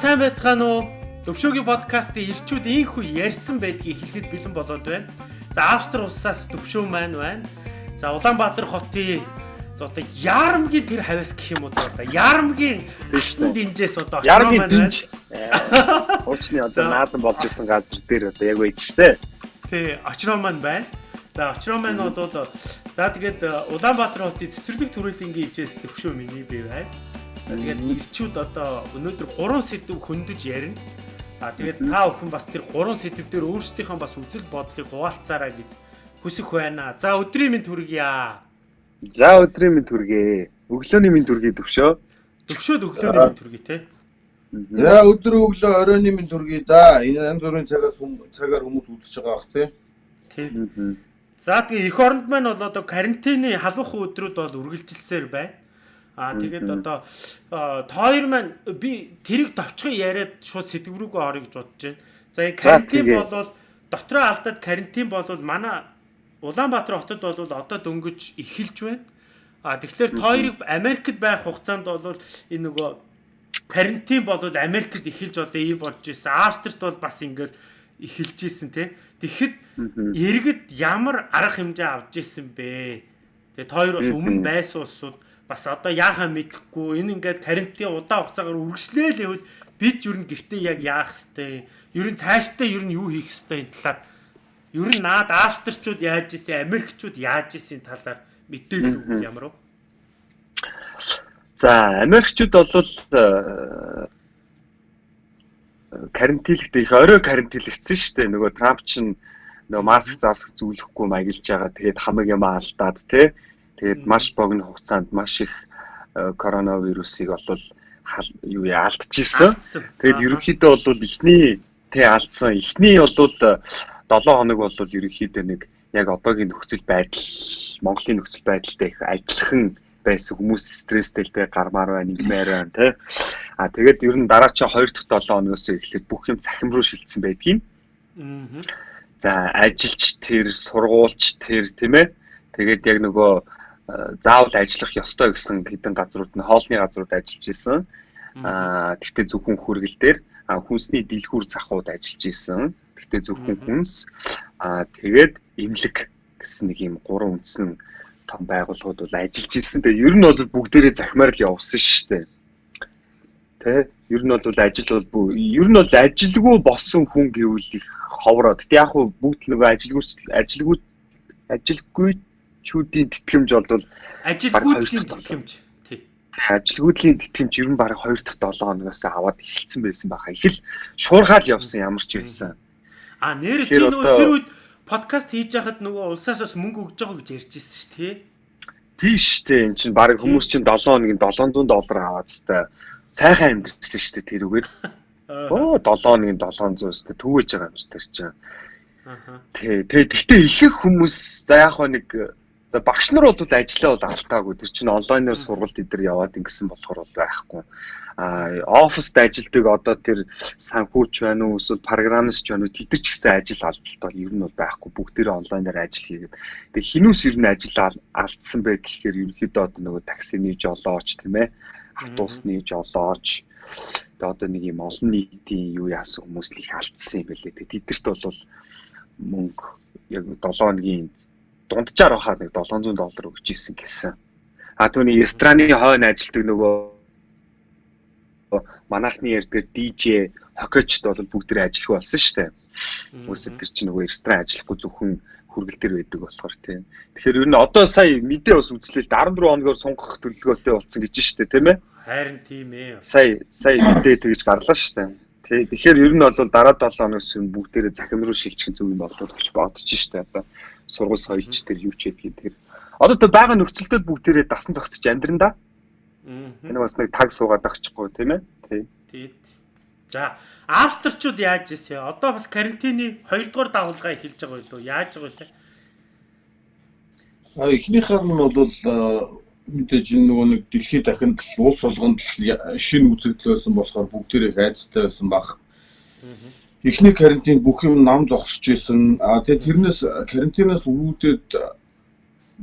Сайн байцгаана уу? Төвшөөгийн подкастын ирчүүд ийхүү ярьсан байдгийг хэлэхэд бэлэн болоод байна. За Австри улсаас төвшөө маань байна. За Улаанбаатар хотын одоо Ярамгийн тэр хавьяас гэх юм уу одоо Ярамгийн Тийш үү. динжээс одоо очроо маань динж. Уучны одоо наадан болж исэн газар дээр одоо яг байж штэ. Тий, очроо маань байна. За очроо маань бол за тэгээд Улаанбаатар хотын цэцэрлэг төрөлхтний ижээс төвшөө миний бий байна. Тэгээд ирчүүд одоо өнөөдөр 3 сэдв хөндөж ярина. А тэгээд та бүхэн бас тэр 3 сэдв дээр өөрсдийнхөө бас үзэл бодлыг хуваалцаарай гэж хүсэх байна. За өдрийн минь төргийа. За өдрийн минь түргээ. Өглөөний минь түргээ төвшөө. Төвшөөд өглөөний минь төргий те. За өдөр өглөө оройн минь төргий да. Энэ янз бүрийн цагаас цагаар хүмүүс үзэж байгаа бах тий. Тий. Мгм. За тэгээ эх оронд маань бол одоо карантины халуух өдрүүд бол үргэлжилсээр байна. Аа тэгээд одоо тоор маань би тэрийг товчхон яриад шууд сэдв рүүгээ орё гэж бодож байна. За энэ карантин болвол дотроо алдаад карантин болвол манай Улаанбаатар хотод бол одоо дөнгөж эхэлж байна. А тэгэхээр тойрог Америкт байх хугацаанд бол энэ нөгөө карантин болвол Америкт эхэлж одоо ийм болж ирсэн. Австрид бол бас ингээл эхэлж ирсэн тий. Тэгэхэд иргэд ямар арга хэмжээ авч ирсэн бэ? Тэгээ тойр бас өмнө байсан улсууд бас одоо яахаа мэдэхгүй энэ ингээд карантин удаан хугацаагаар үргэлжлээл явал бид юу н гэртээ яг яах хэвтэй ер нь цаашдаа ер нь юу хийх хэвтэй энэ талаар ер нь наад австрчууд яаж исэн америкчууд яаж исэн талаар мэдээлэл өгөх ямар уу За Америкчууд бол э, карантинлэгдээ их орой карантинлэгдсэн шүү дээ. Нөгөө Трамп чинь нөгөө маск заасах зүйлэхгүй маягилж байгаа. Тэгээд хамаг юм алдаад тий. Тэгээд маш богино хугацаанд маш их э, коронавирусыг бол хал- юу яа алдчихсан. Тэгээд Аа. ерөнхийдөө бол эхний тэ алдсан. Эхний бол 7 хоног бол ерөнхийдөө нэг яг одоогийн нөхцөл байдал Монголын нөхцөл байдалтай их адилхан байсан хүмүүс стресстэй л тэ гармаар байна, игмээр байна тэ. А тэгээд ер нь дараа чи 2 дахь 7 хоногоос эхлээд бүх юм цахим руу шилжсэн байдгийн. Мгм. За ажилч тэр, сургуульч тэр тийм ээ. Тэгээд яг нөгөө э, заавал ажиллах ёстой гэсэн хэдэн газрууд нь хоолны газрууд ажиллаж исэн. Аа тэгтээ зөвхөн хүргэл дээр хүнсний дэлгүүр захууд ажиллаж исэн. Тэгтээ зөвхөн хүнс аа тэгээд имлэг гэсэн нэг юм гурван үндсэн том байгууллагууд бол ажиллаж исэн. Тэгээ ер нь бол бүгдээрээ захимаар л явсан шүү дээ. Тэ ер нь бол ажил бол ер нь бол ажилгүй болсон хүн гэвэл их ховроо. Тэгтээ яг хуу бүгд нөгөө ажилгүй ажилгүй ажилгүйчүүдийн тэтгэмж бол ажилгүйдлийн тэтгэмж тий ажилгүйдлийн тэтгэмж ер нь баг 2 дахь 7 хоногоос аваад эхэлсэн байсан баха. Их л шуургаал явсан ямар ч байсан. А нэр чи нөгөө тэр үед подкаст хийж байхад нөгөө улсаас бас мөнгө өгж байгаа гэж ярьжсэн шүү дээ тий шүү дээ. Энд чинь баг хүмүүс чинь 7 хоногийн 700 доллар аваад хэвээр сайхан амьдэрсэн шүү дээ тэр үгээр. Аа. Оо 7 хоногийн 700 өстэй төвөж байгаа юм шиг тэр чинь. Аха. Тий. Тэгээ гэхдээ ихэнх хүмүүс за яг нэг за багш нар бол ажиллаа бол алдаагүй. Тэр чинь онлайнаар сургалт эдэр яваад ингэсэн болохоор бол байхгүй. А оффист ажилтдаг одоо тэр санхүүч байна уу эсвэл программист байна уу тэд нар ч гэсэн ажил алдалт ер нь бол байхгүй. Бүгдээрээ онлайнаар ажил хийгээд. Тэгээ хинүүс ер нь ажил ал- алдсан бай гэхээр ерөнхийдөө одоо нөгөө таксины жолооч тийм ээ. Автобусны жолооч тэгээ одоо нэг юм олон нийтийн юу яасан хүмүүс л их алдсан юм байлээ. Тэгээ тэдэрт бол мөнгө яг 7 хоногийн дунджаар бахаа нэг 700 доллар өгч ийсэн гэсэн. А түүний рестораны хойно ажилтдаг нөгөө манайхны ярдгаар DJ хоккейчд бол бүгдээ ажиллах болсон шүү дээ. Хүмүүсээ тэр чинь нөгөө ресторан ажиллахгүй зөвхөн хүргэл дээр байдаг болохоор тийм. Тэгэхээр ер нь одоо сая мэдээ бас үзлээ л дээ 14 хоногоор сунгах төлөвлөгөөтэй болсон гэж шүү дээ тийм ээ. Харин тийм ээ. Сая сая мэдээ тэгж гарлаа шүү дээ. Тий. Тэгэхээр ер нь бол дараа 7 хоногс юм бүгдээрээ захим руу шилжих зүг юм болов гэж бодож штэ одоо сургууль соёлч тэр юу ч гэдгийг тэр одоо тэр байгаа нөхцөлдөд бүгдээрээ дасан зогсож амьдран да. Мгм. Энэ бас нэг таг суугаад авчихгүй тийм ээ. Тий. Тэгэд. За, австрчууд яаж ийсэн? Одоо бас карантины 2 дугаар давалгаа эхэлж байгаа байлоо. Яаж байгаа вэ? А эхнийхэр нь бол мэдээж энэ нөгөө нэг дэлхийд дахинд л улс болгонд л шинэ үзэгдэл байсан болохоор бүгдээрээ хайцтай байсан баг. Эхний карантин бүх юм нам зогсож исэн. А тэгээ тэрнээс карантинаас үүдээд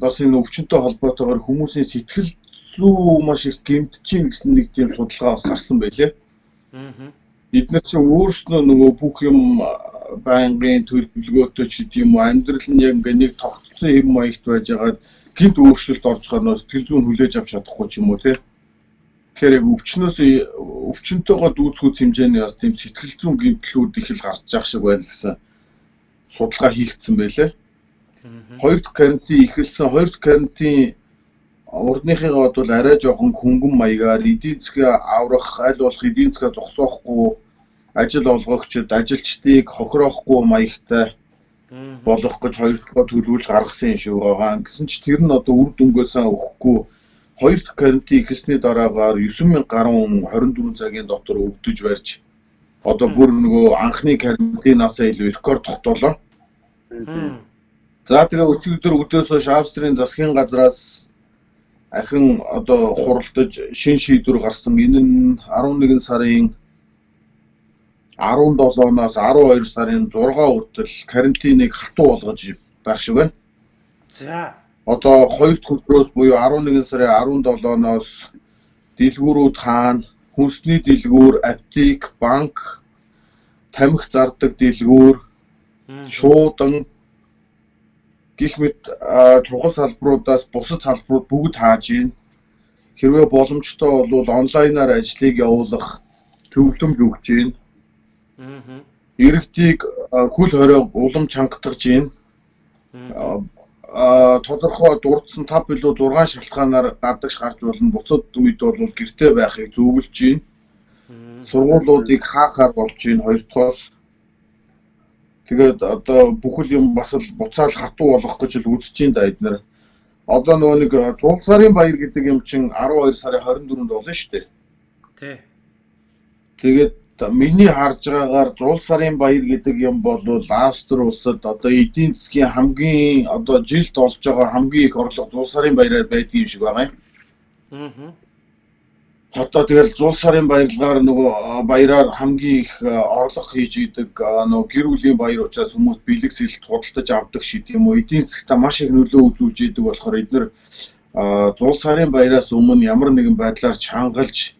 бас энэ өвчнөд холбоотойгоор хүмүүсийн сэтгэл зүй маш их гэмтэж чинь гэсэн нэг тийм судалгаа бас гарсан байлээ. Аа. Эдгээр чинь өөрснөө нөгөө бүх юм байнгын төлөвлөгөөтэй ч гэдэг юм уу амьдрал нь яг ингээ нэг тогтцсон хэм маягт байж байгаад гинт өөрчлөлт орж гарнаа сэтгэл зүйн хүлээж авч чадахгүй ч юм уу тий. Тэгэхээр яг өвчнөөс өвчнөтэйгөө дүүцхүүц хэмжээний бас тийм сэтгэл зүйн гинтлүүд их л гарч байгаа шиг байна гэсэн судалгаа хийгдсэн байлээ. Хоёр дахь карантин ихэлсэн хоёр дахь карантин урдныхыгаа бол арай жоохон хөнгөн маягаар эдийн засгаа аврах, аль болох эдийн засгаа зогсоохгүй, ажил олгогчид, ажилчдыг хохироохгүй маягтай болох гэж хоёр дахь төлөвлөж гаргасан юм шиг байгаа. Гэсэн ч тэр нь одоо үр дүнгээсээ өгөхгүй хоёр дахь карантин ихсний дараагаар 9000 гаруй хүн 24 цагийн дотор өвдөж барьж одоо бүр нөгөө анхны карантинаас илүү рекорд тогтоолоо. За тэгээ өчигдөр өдөөс хойш Австрийн засгийн газраас ахин одоо хуралдаж шин шийдвэр гарсан. Энэ нь 11 сарын 17-наас 12 сарын 6 хүртэл карантиныг хатуу болгож байх шиг байна. За. Одоо 2 дахь өдрөөс буюу 11 сарын 17-ноос дэлгүүрүүд хаана, хүнсний дэлгүүр, аптек, банк, тамхи зардаг дэлгүүр, шуудан гих мэт чухал салбаруудаас бусад салбарууд бүгд хааж ийн. Хэрвээ боломжтой бол онлайнаар ажлыг явуулах зөвлөмж өгч ийн. Иргэдийг хөл хорой улам чангатгаж ийн. Тодорхой дурдсан 5 билүү 6 шалтгаанаар гадагш гарч болно. Буцад үед бол гэртээ байхыг зөвлөж ийн. Сургуулиудыг хаахаар болж ийн хоёр дахь Тэгээд одоо бүхэл юм бас л буцаал хатуу болох гэж л үзэж ин да эднэр. Одоо нөгөө нэг зул сарын баяр гэдэг юм чин 12 сарын 24-нд болно шүү дээ. Тий. Тэгээд миний харж байгаагаар зул сарын баяр гэдэг юм бол Австри улсад одоо эдийн засгийн хамгийн одоо жилд олж байгаа хамгийн их орлого зул сарын баяраар байдгийн юм шиг байгаа юм. Аа. Одоо тэгэл зул сарын баярлагаар нөгөө баяраар хамгийн их орлого хийж идэг нөгөө гэр бүлийн баяр учраас хүмүүс бэлэг сэлт худалдаж авдаг шиг юм уу эдийн засгтаа маш их нөлөө үзүүлж идэг болохоор эдгээр зул сарын баяраас өмнө ямар нэгэн байдлаар чангалж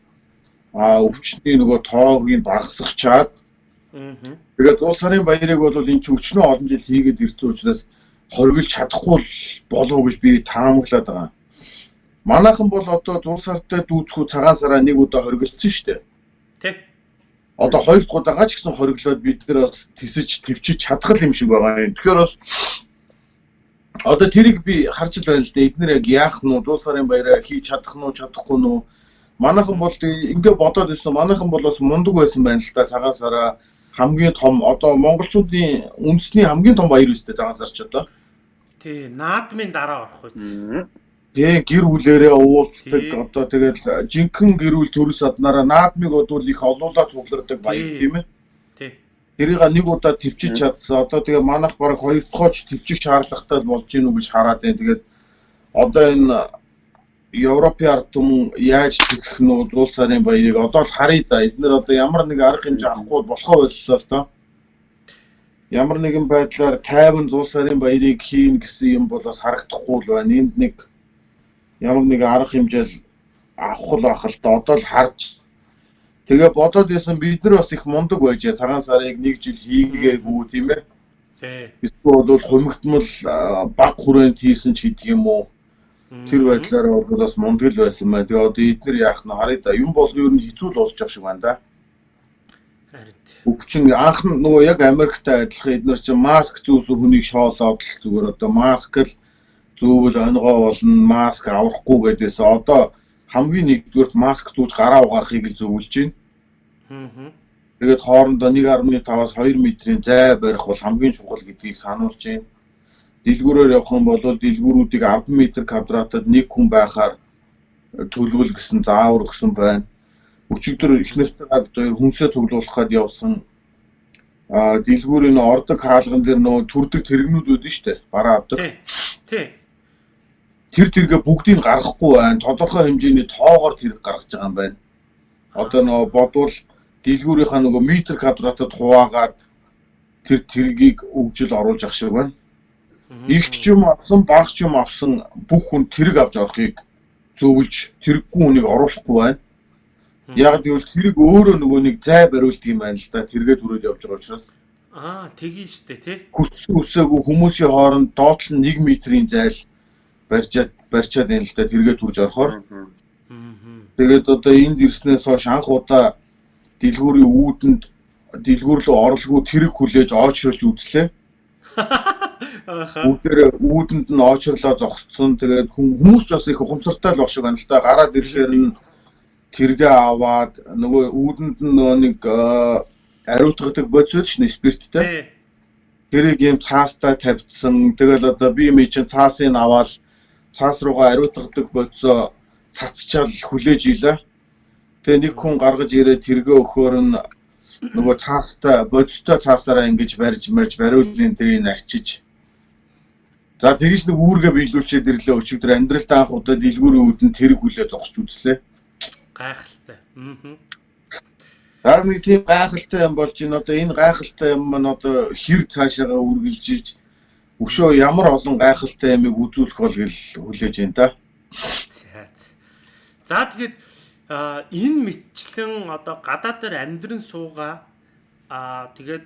өвчтний нөгөө тоог нь багасгачаад Аа. тэгээд зул сарын баярыг бол энэ ч өчнөө олон жил хийгээд ирсэн учраас хоригдж чадахгүй болов гэж би таамаглаад байгаа. Манайхан бол одоо зул сартай дүүцхүү цагаан сараа нэг удаа хоригдсон шүү дээ. Тий. Одоо хоёр дахь удаага ч гэсэн хориглоод бид нэр бас тисэж твчиж чадах юм шиг байгаа юм. Тэгэхээр бас одоо тэрийг би харж л байна л дээ. Эднэр яг яах нь зул сарын баяраа хийж чадах нь уу чадахгүй нь уу? Манайхан бол ингээ бодоод ирсэн. Манайхан бол бас мундаг байсан байна л да цагаан сараа хамгийн том одоо монголчуудын үндэсний хамгийн том баяр үстэй цагаан сар ч одоо. Тий. Наадмын дараа орох үз. Тэгээ гэр бүлэрээ уулздаг одоо тэгэл жинхэнэ гэр бүл төрөс аднараа наадмыг одвол их олуулаад цуглардаг баяр Тийм. ээ. Тий. Тэрийг нэг удаа төвчиж чадсан. Одоо тэгээ манайх бараг хоёр дахь ч төвчих шаардлагатай болж гинүү гэж хараад байна. Тэгээд одоо энэ Европын ард түмэн яаж тисэх нь уу зуул сарын баярыг одоо л харъя да. Эднэр одоо ямар нэг арга хэмжээ авахгүй болохоо боллоо л доо. Ямар нэгэн байдлаар тайван зуул сарын баярыг хийн гэсэн юм бол бас харагдахгүй л байна. Энд нэг ямар нэг арга хэмжээл авах л байх л да. Одоо л харж Тэгээ бодоод байсан бид нар бас их мундаг байж цагаан сарыг нэг жил хийгээгүй тийм ээ. Тий. Эсвэл бол хумигтмал баг хүрээнд хийсэн ч гэдэг юм уу. Тэр байдлаараа бол бас мундаг л байсан байна. Тэгээ одоо эдгээр яах нь харъя да. Юм бол ер нь хэцүү л болж байгаа шиг байна да. Харин. Өвчин анх нь нөгөө яг Америктай адилхан эдгээр чинь маск зүүсэн хүнийг шоолоод л зүгээр одоо маск л зүүвэл онгоо болно, маск авахгүй гэдээс одоо хамгийн нэгдүгürt маск зүүж гараа угаахыг л зөвлөж байна. Аа. Тэгээд хоорондоо 1.5-аас 2 метрийн зай барих бол хамгийн чухал гэдгийг сануулж байна. Дэлгүүрээр явах юм бол дэлгүүрүүдийг 10 м квадратад нэг хүн байхаар төлөвлөл гэсэн заавар өгсөн байна. Өчигдөр их нэртэйгээ одоо хүнсээ цуглуулах гээд явсан а дэлгүүрийн ордог хаалган дээр нөө төрдөг тэрэгнүүд үүдэн штэ бараа авдаг. Тий. Тэр тэргээ бүгдийг гаргахгүй байна. Тодорхой хэмжээний тоогоор тэрэг гаргаж байгаа юм байна. Одоо нөө бодвол дэлгүүрийнхаа нөгөө метр квадратад хуваагаад тэр тэргийг өгжил оруулж ах шиг байна. Их ч юм авсан, баг ч юм авсан бүх хүн тэрэг авч орохыг зөвлөж тэрэггүй хүнийг оруулахгүй байна. Яг гэвэл тэрийг өөрөө нөгөө нэг зай бариулдаг юм байна л да. Тэргээд хүрээд явж байгаа учраас Аа, тгий штэ тий. хүссэн үсээгүй хүмүүсийн хооронд доотлон 1 метрийн зайл барьчаад барьчаад байна л да. Тэргээд хүрж орохоор тэгээд одоо энд ирснээс хойш анх удаа дэлгүүрийн үүдэнд дэлгүүр рүү орлого тэрэг хүлээж оочролж үзлээ. Бүгдээр үүдэнд нь оочрлоо зогсцсон. Тэгээд хүм- хүмүүс ч бас их ухамсартай л баг шиг байна л да. Гараад ирэхээр нь тэргээ аваад нөгөө үүдэнд нь нэг аа, ариутгадаг бодис ш нь спирттэй. Тэрийг юм цаастаа тавьдсан. Тэгэл одоо би юм чинь цаасыг аваад цаас руугаа ариутгадаг бодисоо цацчаал хүлээж ийлээ. Тэгээ нэг хүн гаргаж ирээд тэргээ өгөхөөр нь нөгөө цаастай бодистой цаасаараа ингэж барьж марж бариулын тэрийг арчиж За тэгж нэг үүргээ биелүүлчихэд ирлээ өчигдөр амьдралдаа анх удаа дэлгүүрийн үүдэн тэрэг хүлээ зогсож үзлээ. Гайхалтай. Аа. Дараа нэг тийм гайхалтай юм болж байна. Одоо энэ гайхалтай юм маань одоо хэр цаашаагаа үргэлжилж өшөө ямар олон гайхалтай юмыг үзүүлэх бол гэл хүлээж байна да. За. за. За тэгээд а, энэ мэтчлэн одоо гадаад дээр амьдран суугаа а тэгээд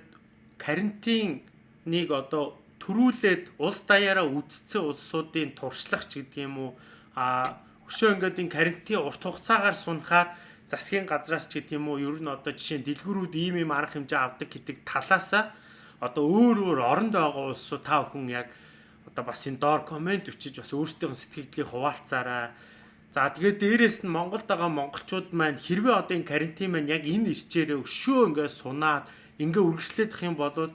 карантиныг одоо төрүүлээд улс даяараа үдцсэн улсуудын туршлагч гэдэг юм уу а өшөө ингээд энэ карантин урт хугацаагаар сунахаар засгийн газраас ч гэдэг юм уу ер нь одоо жишээ нь дэлгүүрүүд ийм ийм арга хэмжээ авдаг гэдэг талаасаа одоо өөр өөр оронд байгаа улсууд та бүхэн яг одоо бас энэ доор комент өчиж бас өөрсдийн сэтгэлдлийг хуваалцаарай. За тэгээд дээрэс нь Монголд байгаа монголчууд маань хэрвээ одоо энэ карантин маань яг энэ ирчээрээ өшөө ингээд сунаад ингээ үргэлжлэх юм бол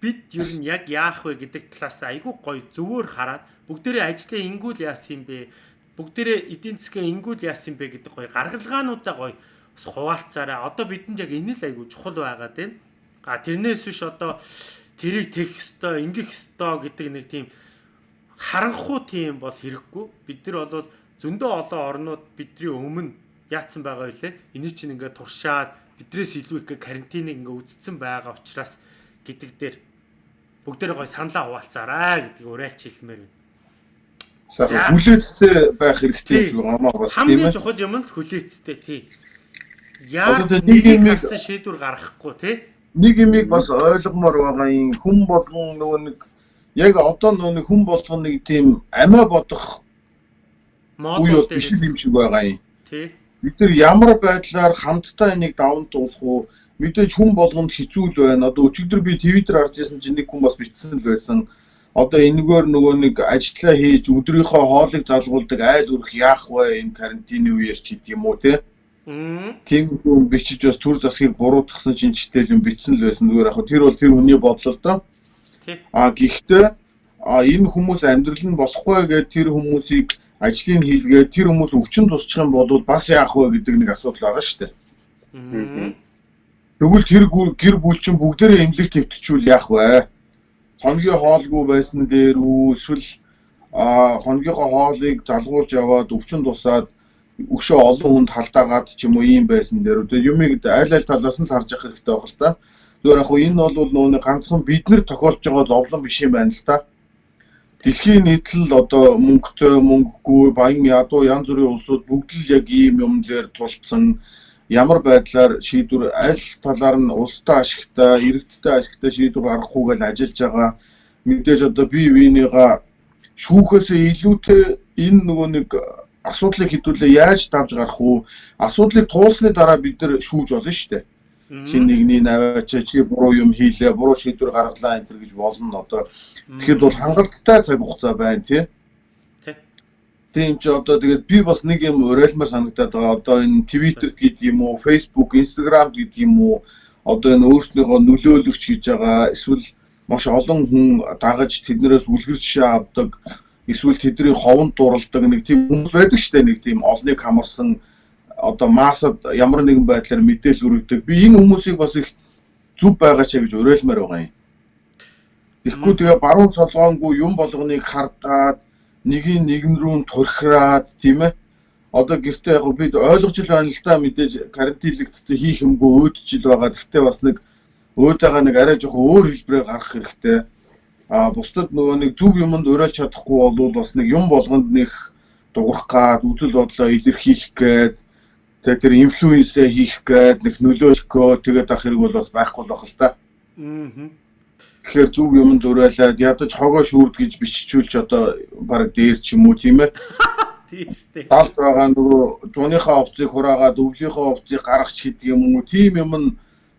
бид ер нь яг яах вэ гэдэг талаас айгүй гоё зөвөр хараад бүгдээрээ ажлаа ингүүл яасан юм бэ? Бүгдээрээ эдийн засгийн ингүүл яасан юм бэ гэдэг гоё гаргалгаануудаа гоё бас хуваалцаарай. Одоо бидэнд яг энэ л айгүй чухал байгаад байна. А тэрнээс биш одоо тэрийг тех ёстой, ингэх ёстой гэдэг нэг тийм харанхуй тийм бол хэрэггүй. Бид нар бол зөндөө олон орнууд бидний өмнө яатсан байгаа үлээ. Энийг чинь ингээд туршаад бидрээс илүү их карантиныг ингээд үздсэн байгаа учраас гэдэг дээр бүгдээрээ гой саналаа хуваалцаарай гэдгийг уриалж хэлмээр байна. За. Хүлээцтэй байх хэрэгтэй шиг гамаа бас тийм Хамгийн ээ. чухал юм л хүлээцтэй тий. Тэр нэг юм- гарсан шийдвэр гаргахгүй тий. Нэг юмыг бас ойлгомоор байгаа юм хүн болгон нөгөө нэг яг одоо нөгөө хүн болгон нэг тийм амиа бодох Мод үе бол дээр биш юм шиг байгаа юм. тий. Бид нар ямар байдлаар хамтдаа энийг даван туулах уу? Мэдээж хүн болгонд хэцүү л байна. Одоо өчигдөр би Twitter харж байсан чинь нэг хүн бас бичсэн л байсан. Одоо энэгээр нөгөө нэг ажиллаа хийж өдрийнхөө хоолыг залгуулдаг айл өрх яах вэ энэ карантины үеэр ч гэдэг юм уу те? Тийм хүн бичиж бас төр засгийг буруутгасан чинь читэл юм бичсэн л байсан. Зүгээр яг хөө тэр бол тэр хүний бодлол доо. А гэхдээ а энэ хүмүүс амьдрал нь болохгүй гэдэг тэр хүмүүсийг ажлыг хийлгээд тэр хүмүүс өвчин тусчих юм бол бас яах вэ гэдэг нэг асуудал байгаа шүү дээ. Мм. Тэгвэл тэр гэр бүл чинь бүгдээрээ эмнэлэг твтчихвэл яах вэ? Хоногийн хоолгүй байсан дээр үү эсвэл а хоногийнхоо хоолыг залгуулж яваад өвчин тусаад өшөө олон хүнд халдаагаад ч юм уу ийм байсан дээр үү юмыг аль аль талаас нь харж явах хэрэгтэй байх л та. Зүгээр яг энэ бол нөгөө ганцхан бид нар тохиолж байгаа зовлон биш юм байна л та. Дэлхийн нийтлэл одоо мөнгөтэй мөнгөгүй баян ядуу янз бүрийн улсууд бүгд л яг ийм юм дээр тулцсан ямар байдлаар шийдвэр аль талаар нь улстай ашигтай, иргэдтэй ашигтай шийдвэр гаргахгүйгээл ажиллаж байгаа. Мэдээж одоо бие биенийгаа шүүхээсээ илүүтэй энэ нөгөө нэг асуудлыг хэдүүлээ яаж давж гарах уу? Асуудлыг туулсны дараа бид нар шүүж болно шүү дээ. Хин нэгний наваач чи буруу юм хийлээ, буруу шийдвэр гаргалаа энэ гэж болно одоо. Тэгэхэд бол хангалттай цаг хугацаа байна. Тий. Тийм ч одоо тэгээд би бас нэг юм уриалмаар санагдаад байгаа. Одоо энэ Twitter гэдэг юм уу, Facebook, Instagram гэдэг юм уу, одоо энэ өөрснийхөө нөлөөлөгч гэж байгаа эсвэл маш олон хүн дагаж тэднээс үлгэр жишээ авдаг эсвэл тэдний ховонд дуралдаг нэг тийм хүмүүс байдаг шүү дээ нэг тийм олныг хамарсан одоо массад ямар нэгэн байдлаар мэдээлэл өргөдөг. Би энэ хүмүүсийг бас их зүв байгаа ч гэж уриалмаар байгаа юм. Тэгэхгүй тэгээ баруун солгоонгүй юм болгоныг хардаад нэгийг нэгэн рүү турхираад тийм ээ. Одоо гэртээ яг бид ойлгож л байна л да мэдээж карантинлэгдсэн хийх юмгүй өөдөж л байгаа. Гэхдээ бас нэг өөдөөгөө нэг арай жоохон өөр хэлбэрээр гаргах хэрэгтэй. А бусдад нөгөө нэг зөв юмд уриалж чадахгүй бол бас нэг юм болгонд нэг дуурах гад үзэл бодлоо илэрхийлэх гээд Тэгээ тэр инфлюенсээ хийх гээд нэг нөлөөлөхөө тэгээд ах хэрэг бол бас байхгүй байх л та. Аа. Тэгэхээр зөв юм дөрөөлээд ядаж хогоо шүүрд гэж биччихүүлж одоо баг дээр ч юм уу тийм ээ. Тийм штэ. Далд байгаа нөгөө зуныхаа овцыг хураагаад өвлийнхөө овцыг гаргач гэдэг юм уу тийм юм нь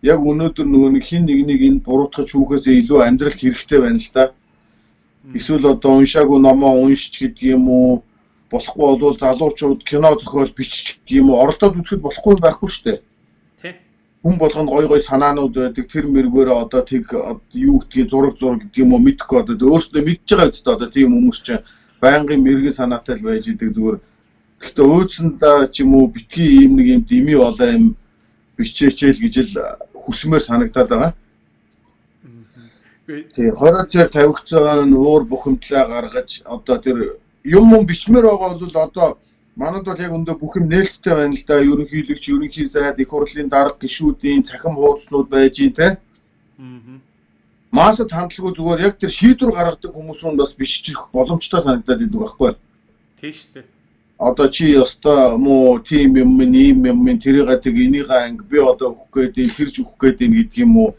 яг өнөөдөр нөгөө нэг хин нэг нэг энэ буруутгаж хүүхээсээ илүү амьдралд хэрэгтэй байна л да. Эсвэл одоо уншаагүй номоо уншиж гэдэг юм уу болохгүй бол залуучууд кино зохиол бичих гэдэг юм уу оролдоод үзэхэд болохгүй байхгүй шүү дээ. Хүн болгонд гой гой санаанууд байдаг тэр мэргөөрөө одоо тэг юу гэдгийг зураг зураг гэдэг юм уу мэдхгүй одоо өөрсдөө мэдж байгаа үстэй одоо тийм хүмүүс чинь байнгын мэрэгэн санаатай л байж идэг зүгээр гэхдээ өөдсөндөө ч юм уу битгий ийм нэг юм дими болоо юм бичээчээл гэж л хүсмээр санагдаад байгаа. Тий, хороо цаар тавигдж байгаа нь уур бухимдлаа гаргаж одоо тэр юм юм бичмээр байгаа бол одоо манад бол яг өндөө бүх юм нээлттэй байна л да. Ерөнхийлөгч, ерөнхий сайд, их хурлын дарга гишүүдийн цахим хуудаснууд байж ин тэ. Аа. Масад хандлаггүй зүгээр яг тэр шийдвэр гаргадаг хүмүүс рүү бас биччих боломжтой санагдаад идэг байхгүй. Тийм штэ. Одоо чи ёстой муу тим юм ийм юм тэрийг тэг энийг анги би одоо өгөх гээд энэ тэрж өгөх гээд энэ гэдэг юм уу.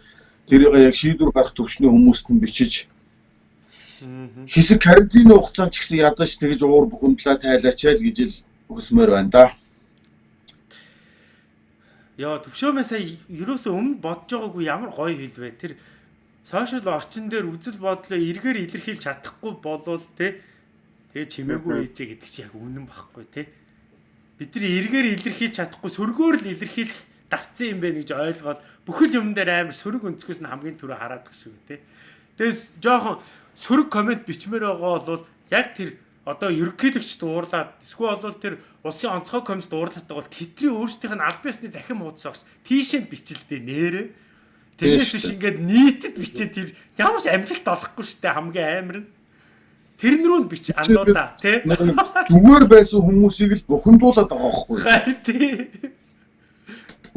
Тэрийг яг шийдвэр гаргах төвчний хүмүүст нь бичиж хэсэг карантины хугацаанд ч гэсэн ядаж тэгж уур бухимдлаа тайлаач л гэж л хүсмээр байна да. Яа төвшөөмөө сая ерөөсөө өмнө бодож байгаагүй ямар гоё хэлвэ. Тэр сошиал орчин дээр үзэл бодлоо эргээр илэрхийлж чадахгүй болвол те тэгээ чимээгүй ээжээ гэдэг чи яг үнэн багхгүй те. Бид нар эргээр илэрхийлж чадахгүй сөргөөр л илэрхийлэх давцсан юм байна гэж ойлгоод бүхэл юм дээр амар сөрөг өнцгөөс нь хамгийн түрүү хараад гэх шүү те. Тэгээс жоохон сөрөг комент бичмээр байгаа бол яг тэр одоо ерөнхийлөгч дуурлаад эсвэл бол тэр улсын онцгой комисс дуурлаатай бол тэдний өөрсдийнх нь аль биесны захим хуудас багш тийшээ бичилдээ нэрэ Тэрнээс биш ингээд нийтэд бичээ тэр ямар ч амжилт олохгүй штэ хамгийн амар нь тэрэн рүү нь бич андуудаа тий Зүгээр байсан хүмүүсийг л бухимдуулаад байгаа байхгүй. Харин тий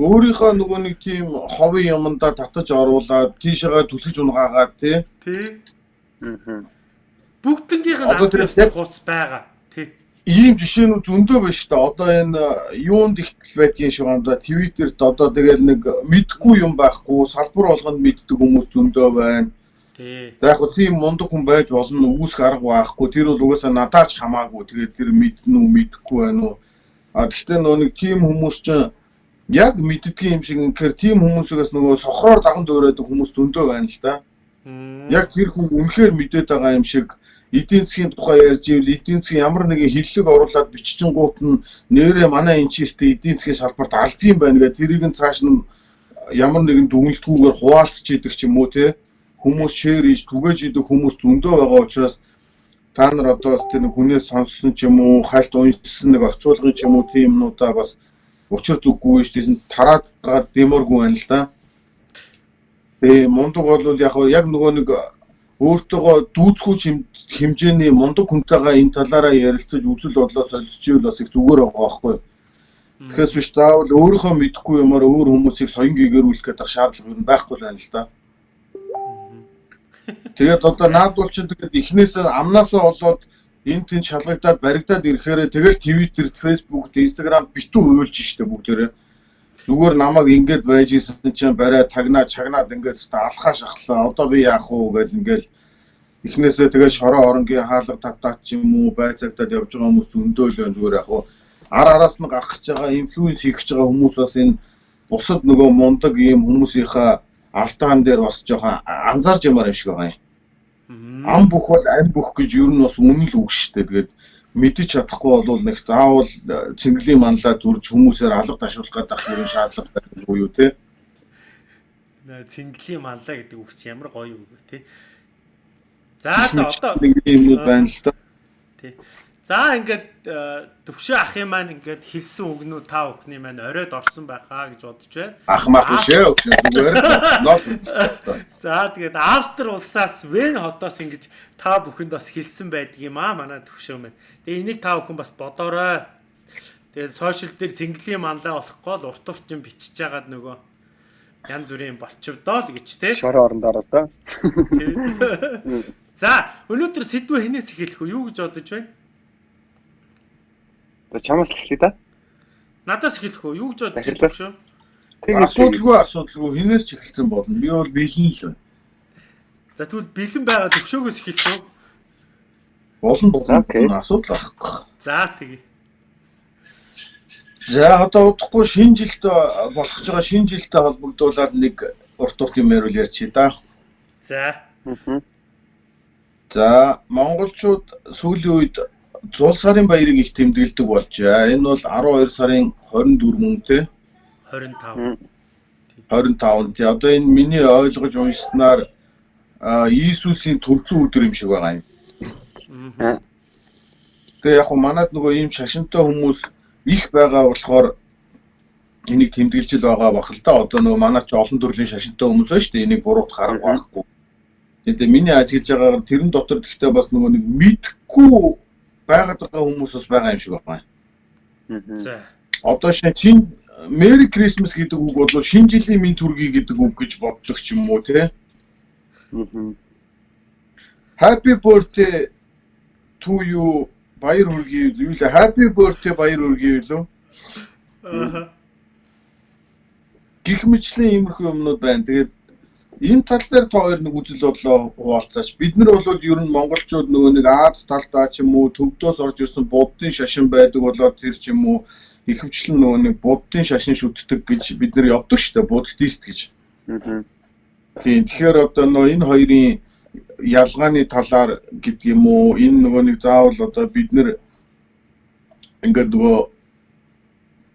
Өөрийнхөө нөгөө нэг тийм ховын юмдаа татаж оруулаад тийшээгээ түлхэж унгаагаад тий. тий Аа. Бүгднгийнх нь аль биесны хуудас байгаа тий Ийм жишээнүүд зөндөө байна шүү дээ. Одоо энэ юунд ихтэл байдгийн шиг одоо Твиттерт одоо тэгэл нэг мэдгүй юм байхгүй, салбар болгонд мэддэг хүмүүс зөндөө байна. тий За яг хөө тийм мундаг хүн байж болно үүсэх арга байхгүй. Тэр бол угаасаа надаач хамаагүй. Тэгээд тэр мэднэ үү, мэдэхгүй байна уу. А гэхдээ нөө нэг тийм хүмүүс чинь яг мэддгийн юм шиг инхээр тийм хүмүүсээс нөгөө сохроор даган дөөрөөдөг хүмүүс зөндөө байна л да. Яг тэр хүн үнэхээр мэдээд байгаа юм шиг эдийн засгийн тухай ярьж ивэл эдийн засгийн ямар нэгэн хиллэг оруулаад биччихэнгуут нь нэрээ манай энэ чийстэй эдийн засгийн салбарт алдсан байна гэх тэрийг нь цааш нь ямар нэгэн дүгнэлтгүйгээр хуваалцж идэг ч юм уу те хүмүүс шеэр хийж түгээж идэг хүмүүс зөндөө байгаа учраас та нар одоо тэр нэг хүнээс сонссон ч юм уу хальт уншсан нэг орчуулгын ч юм уу тийм юмнуудаа бас учир зүггүй шүү дээ тараад гад дэмэргүй байна л да. Тэгээ мундаг бол яг яг нөгөө нэг өөртөөгөө дүүцхүү хэмжээний мундаг хүнтэйгээ энэ талаараа ярилцаж үзэл бодлоо солилцчихвол бас их зүгээр байгаа байхгүй. Тэгэхээс биш заавал өөрийнхөө мэдхгүй юмар өөр хүмүүсийг соён гэгэрүүлэх гэдэг шаардлага юу байхгүй л байна л да. Тэгээд одоо наад бол чинь тэгээд эхнээсээ амнаасаа болоод энэ тэнд шалгагдаад баригдаад ирэхээр тэгэл Twitter, Facebook, Instagram битүү уйлж штэ бүгдээрээ. Зүгээр намайг ингэж байж исэн чинь барай тагнаа чагнаад ингэж та алхаа шахлаа. Одоо би яах вэ гэж ингээл эхнээсээ тэгэл шороо оронгийн хаалга тавтаач юм уу байцагдаад явж байгаа хүмүүс зөндөөл байна зүгээр яг уу ар араас нь гарах гэж байгаа инфлюенс хийх гэж байгаа хүмүүс бас энэ бусад нөгөө мундаг ийм хүмүүсийнхаа алдаан дээр бас жоохон анзаарч ямаар юм шиг байгаа юм. Ам бүх бол аль бүх гэж юу нь бас үнэн л үг шүү дээ. Тэгээд мэдэж чадахгүй бол нэг заавал цэнгэлийн манлаа дүрж хүмүүсээр алга ташуулах гэдэг юм шаардлага байхгүй юу те. Наа цэнгэлийн маллаа гэдэг үг чи ямар гоё үг вэ тий. За за одоо нэг юмнууд байна л да. тий. За ингээд э, төвшөө ахын маань ингээд хэлсэн үгнүүд та бүхний маань оройд орсон байхаа гэж бодож байна. Ах мах шээ өгсөн зүгээр. Нол. За тэгээд Австри улсаас Вен хотоос ингэж та бүхэнд бас хэлсэн байдаг юм аа манай төвшөө маань. Тэгээ энийг та бүхэн бас бодоорой. Тэгээд сошиал дээр цэнгэлийн манлаа болохгүй л урт уртын бичиж байгаад нөгөө янз бүрийн болчвдоо л гэж тий. Шороо орондоо одоо. Тий. За өнөөдөр сэдвээ хинээс эхэлэх үү? Юу гэж бодож байна? За чамаас л хэлээ да. Надаас эхэлэх үү? Юу гэж бодож байна шүү? Тэгээд Асуудалгүй асуудалгүй хинээс ч эхэлсэн болно. Би бол бэлэн л байна. За тэгвэл бэлэн байгаа төвшөөгөөс эхэлэх үү? Болон болон асуудал байхгүй. За тэгье. За одоо удахгүй шинэ жилд болох ч байгаа шинэ жилтэй холбогдуулаад нэг урт урт юм ярил ярьчих да. За. За монголчууд сүүлийн үед зул сарын баярыг их тэмдэглэдэг болжээ. Энэ бол 12 сарын 24 мөн те 25. 25 тий. Одоо энэ миний ойлгож уншснаар а, Иесусийн төрсөн өдөр юм шиг байгаа юм. Тэгээ яг хуу манад нөгөө ийм шашинтай хүмүүс их байгаа болохоор энийг тэмдэглэж л байгаа бах л да. Одоо нөгөө манад ч олон төрлийн шашинтай хүмүүс байна шүү дээ. Энийг буруут харах байхгүй. Тэгээ миний ажиглаж байгаагаар тэрэн дотор гэхдээ бас нөгөө нэг мэдхгүй байгаад байгаа хүмүүс бас байгаа юм шиг байна. За. Одоо шинэ чин Merry Christmas гэдэг үг бол шинэ жилийн минь төргий гэдэг үг гэж боддог ч юм уу те. Happy birthday to you баяр хүргэе юу лээ Happy birthday баяр хүргэе юу? Аа. гих мэтлэн иймэрхүү юмнууд байна. Тэгээд энэ тал дээр та хоёр нэг үзэл бодлоо хуваалцаач. Бид нар бол ер нь монголчууд нөгөө нэг Аз талдаа ч юм уу төвдөөс орж ирсэн буддын шашин байдаг болоод тэр ч юм уу ихэвчлэн нөгөө нэг буддын шашин шүтдэг гэж бид нар явдаг шүү дээ. Буддист гэж. Мгм. Тийм. Тэгэхээр одоо нөө энэ хоёрын ялгааны талаар гэдэг юм уу энэ нөгөө нэг заавал одоо бид нэр ингээд нөгөө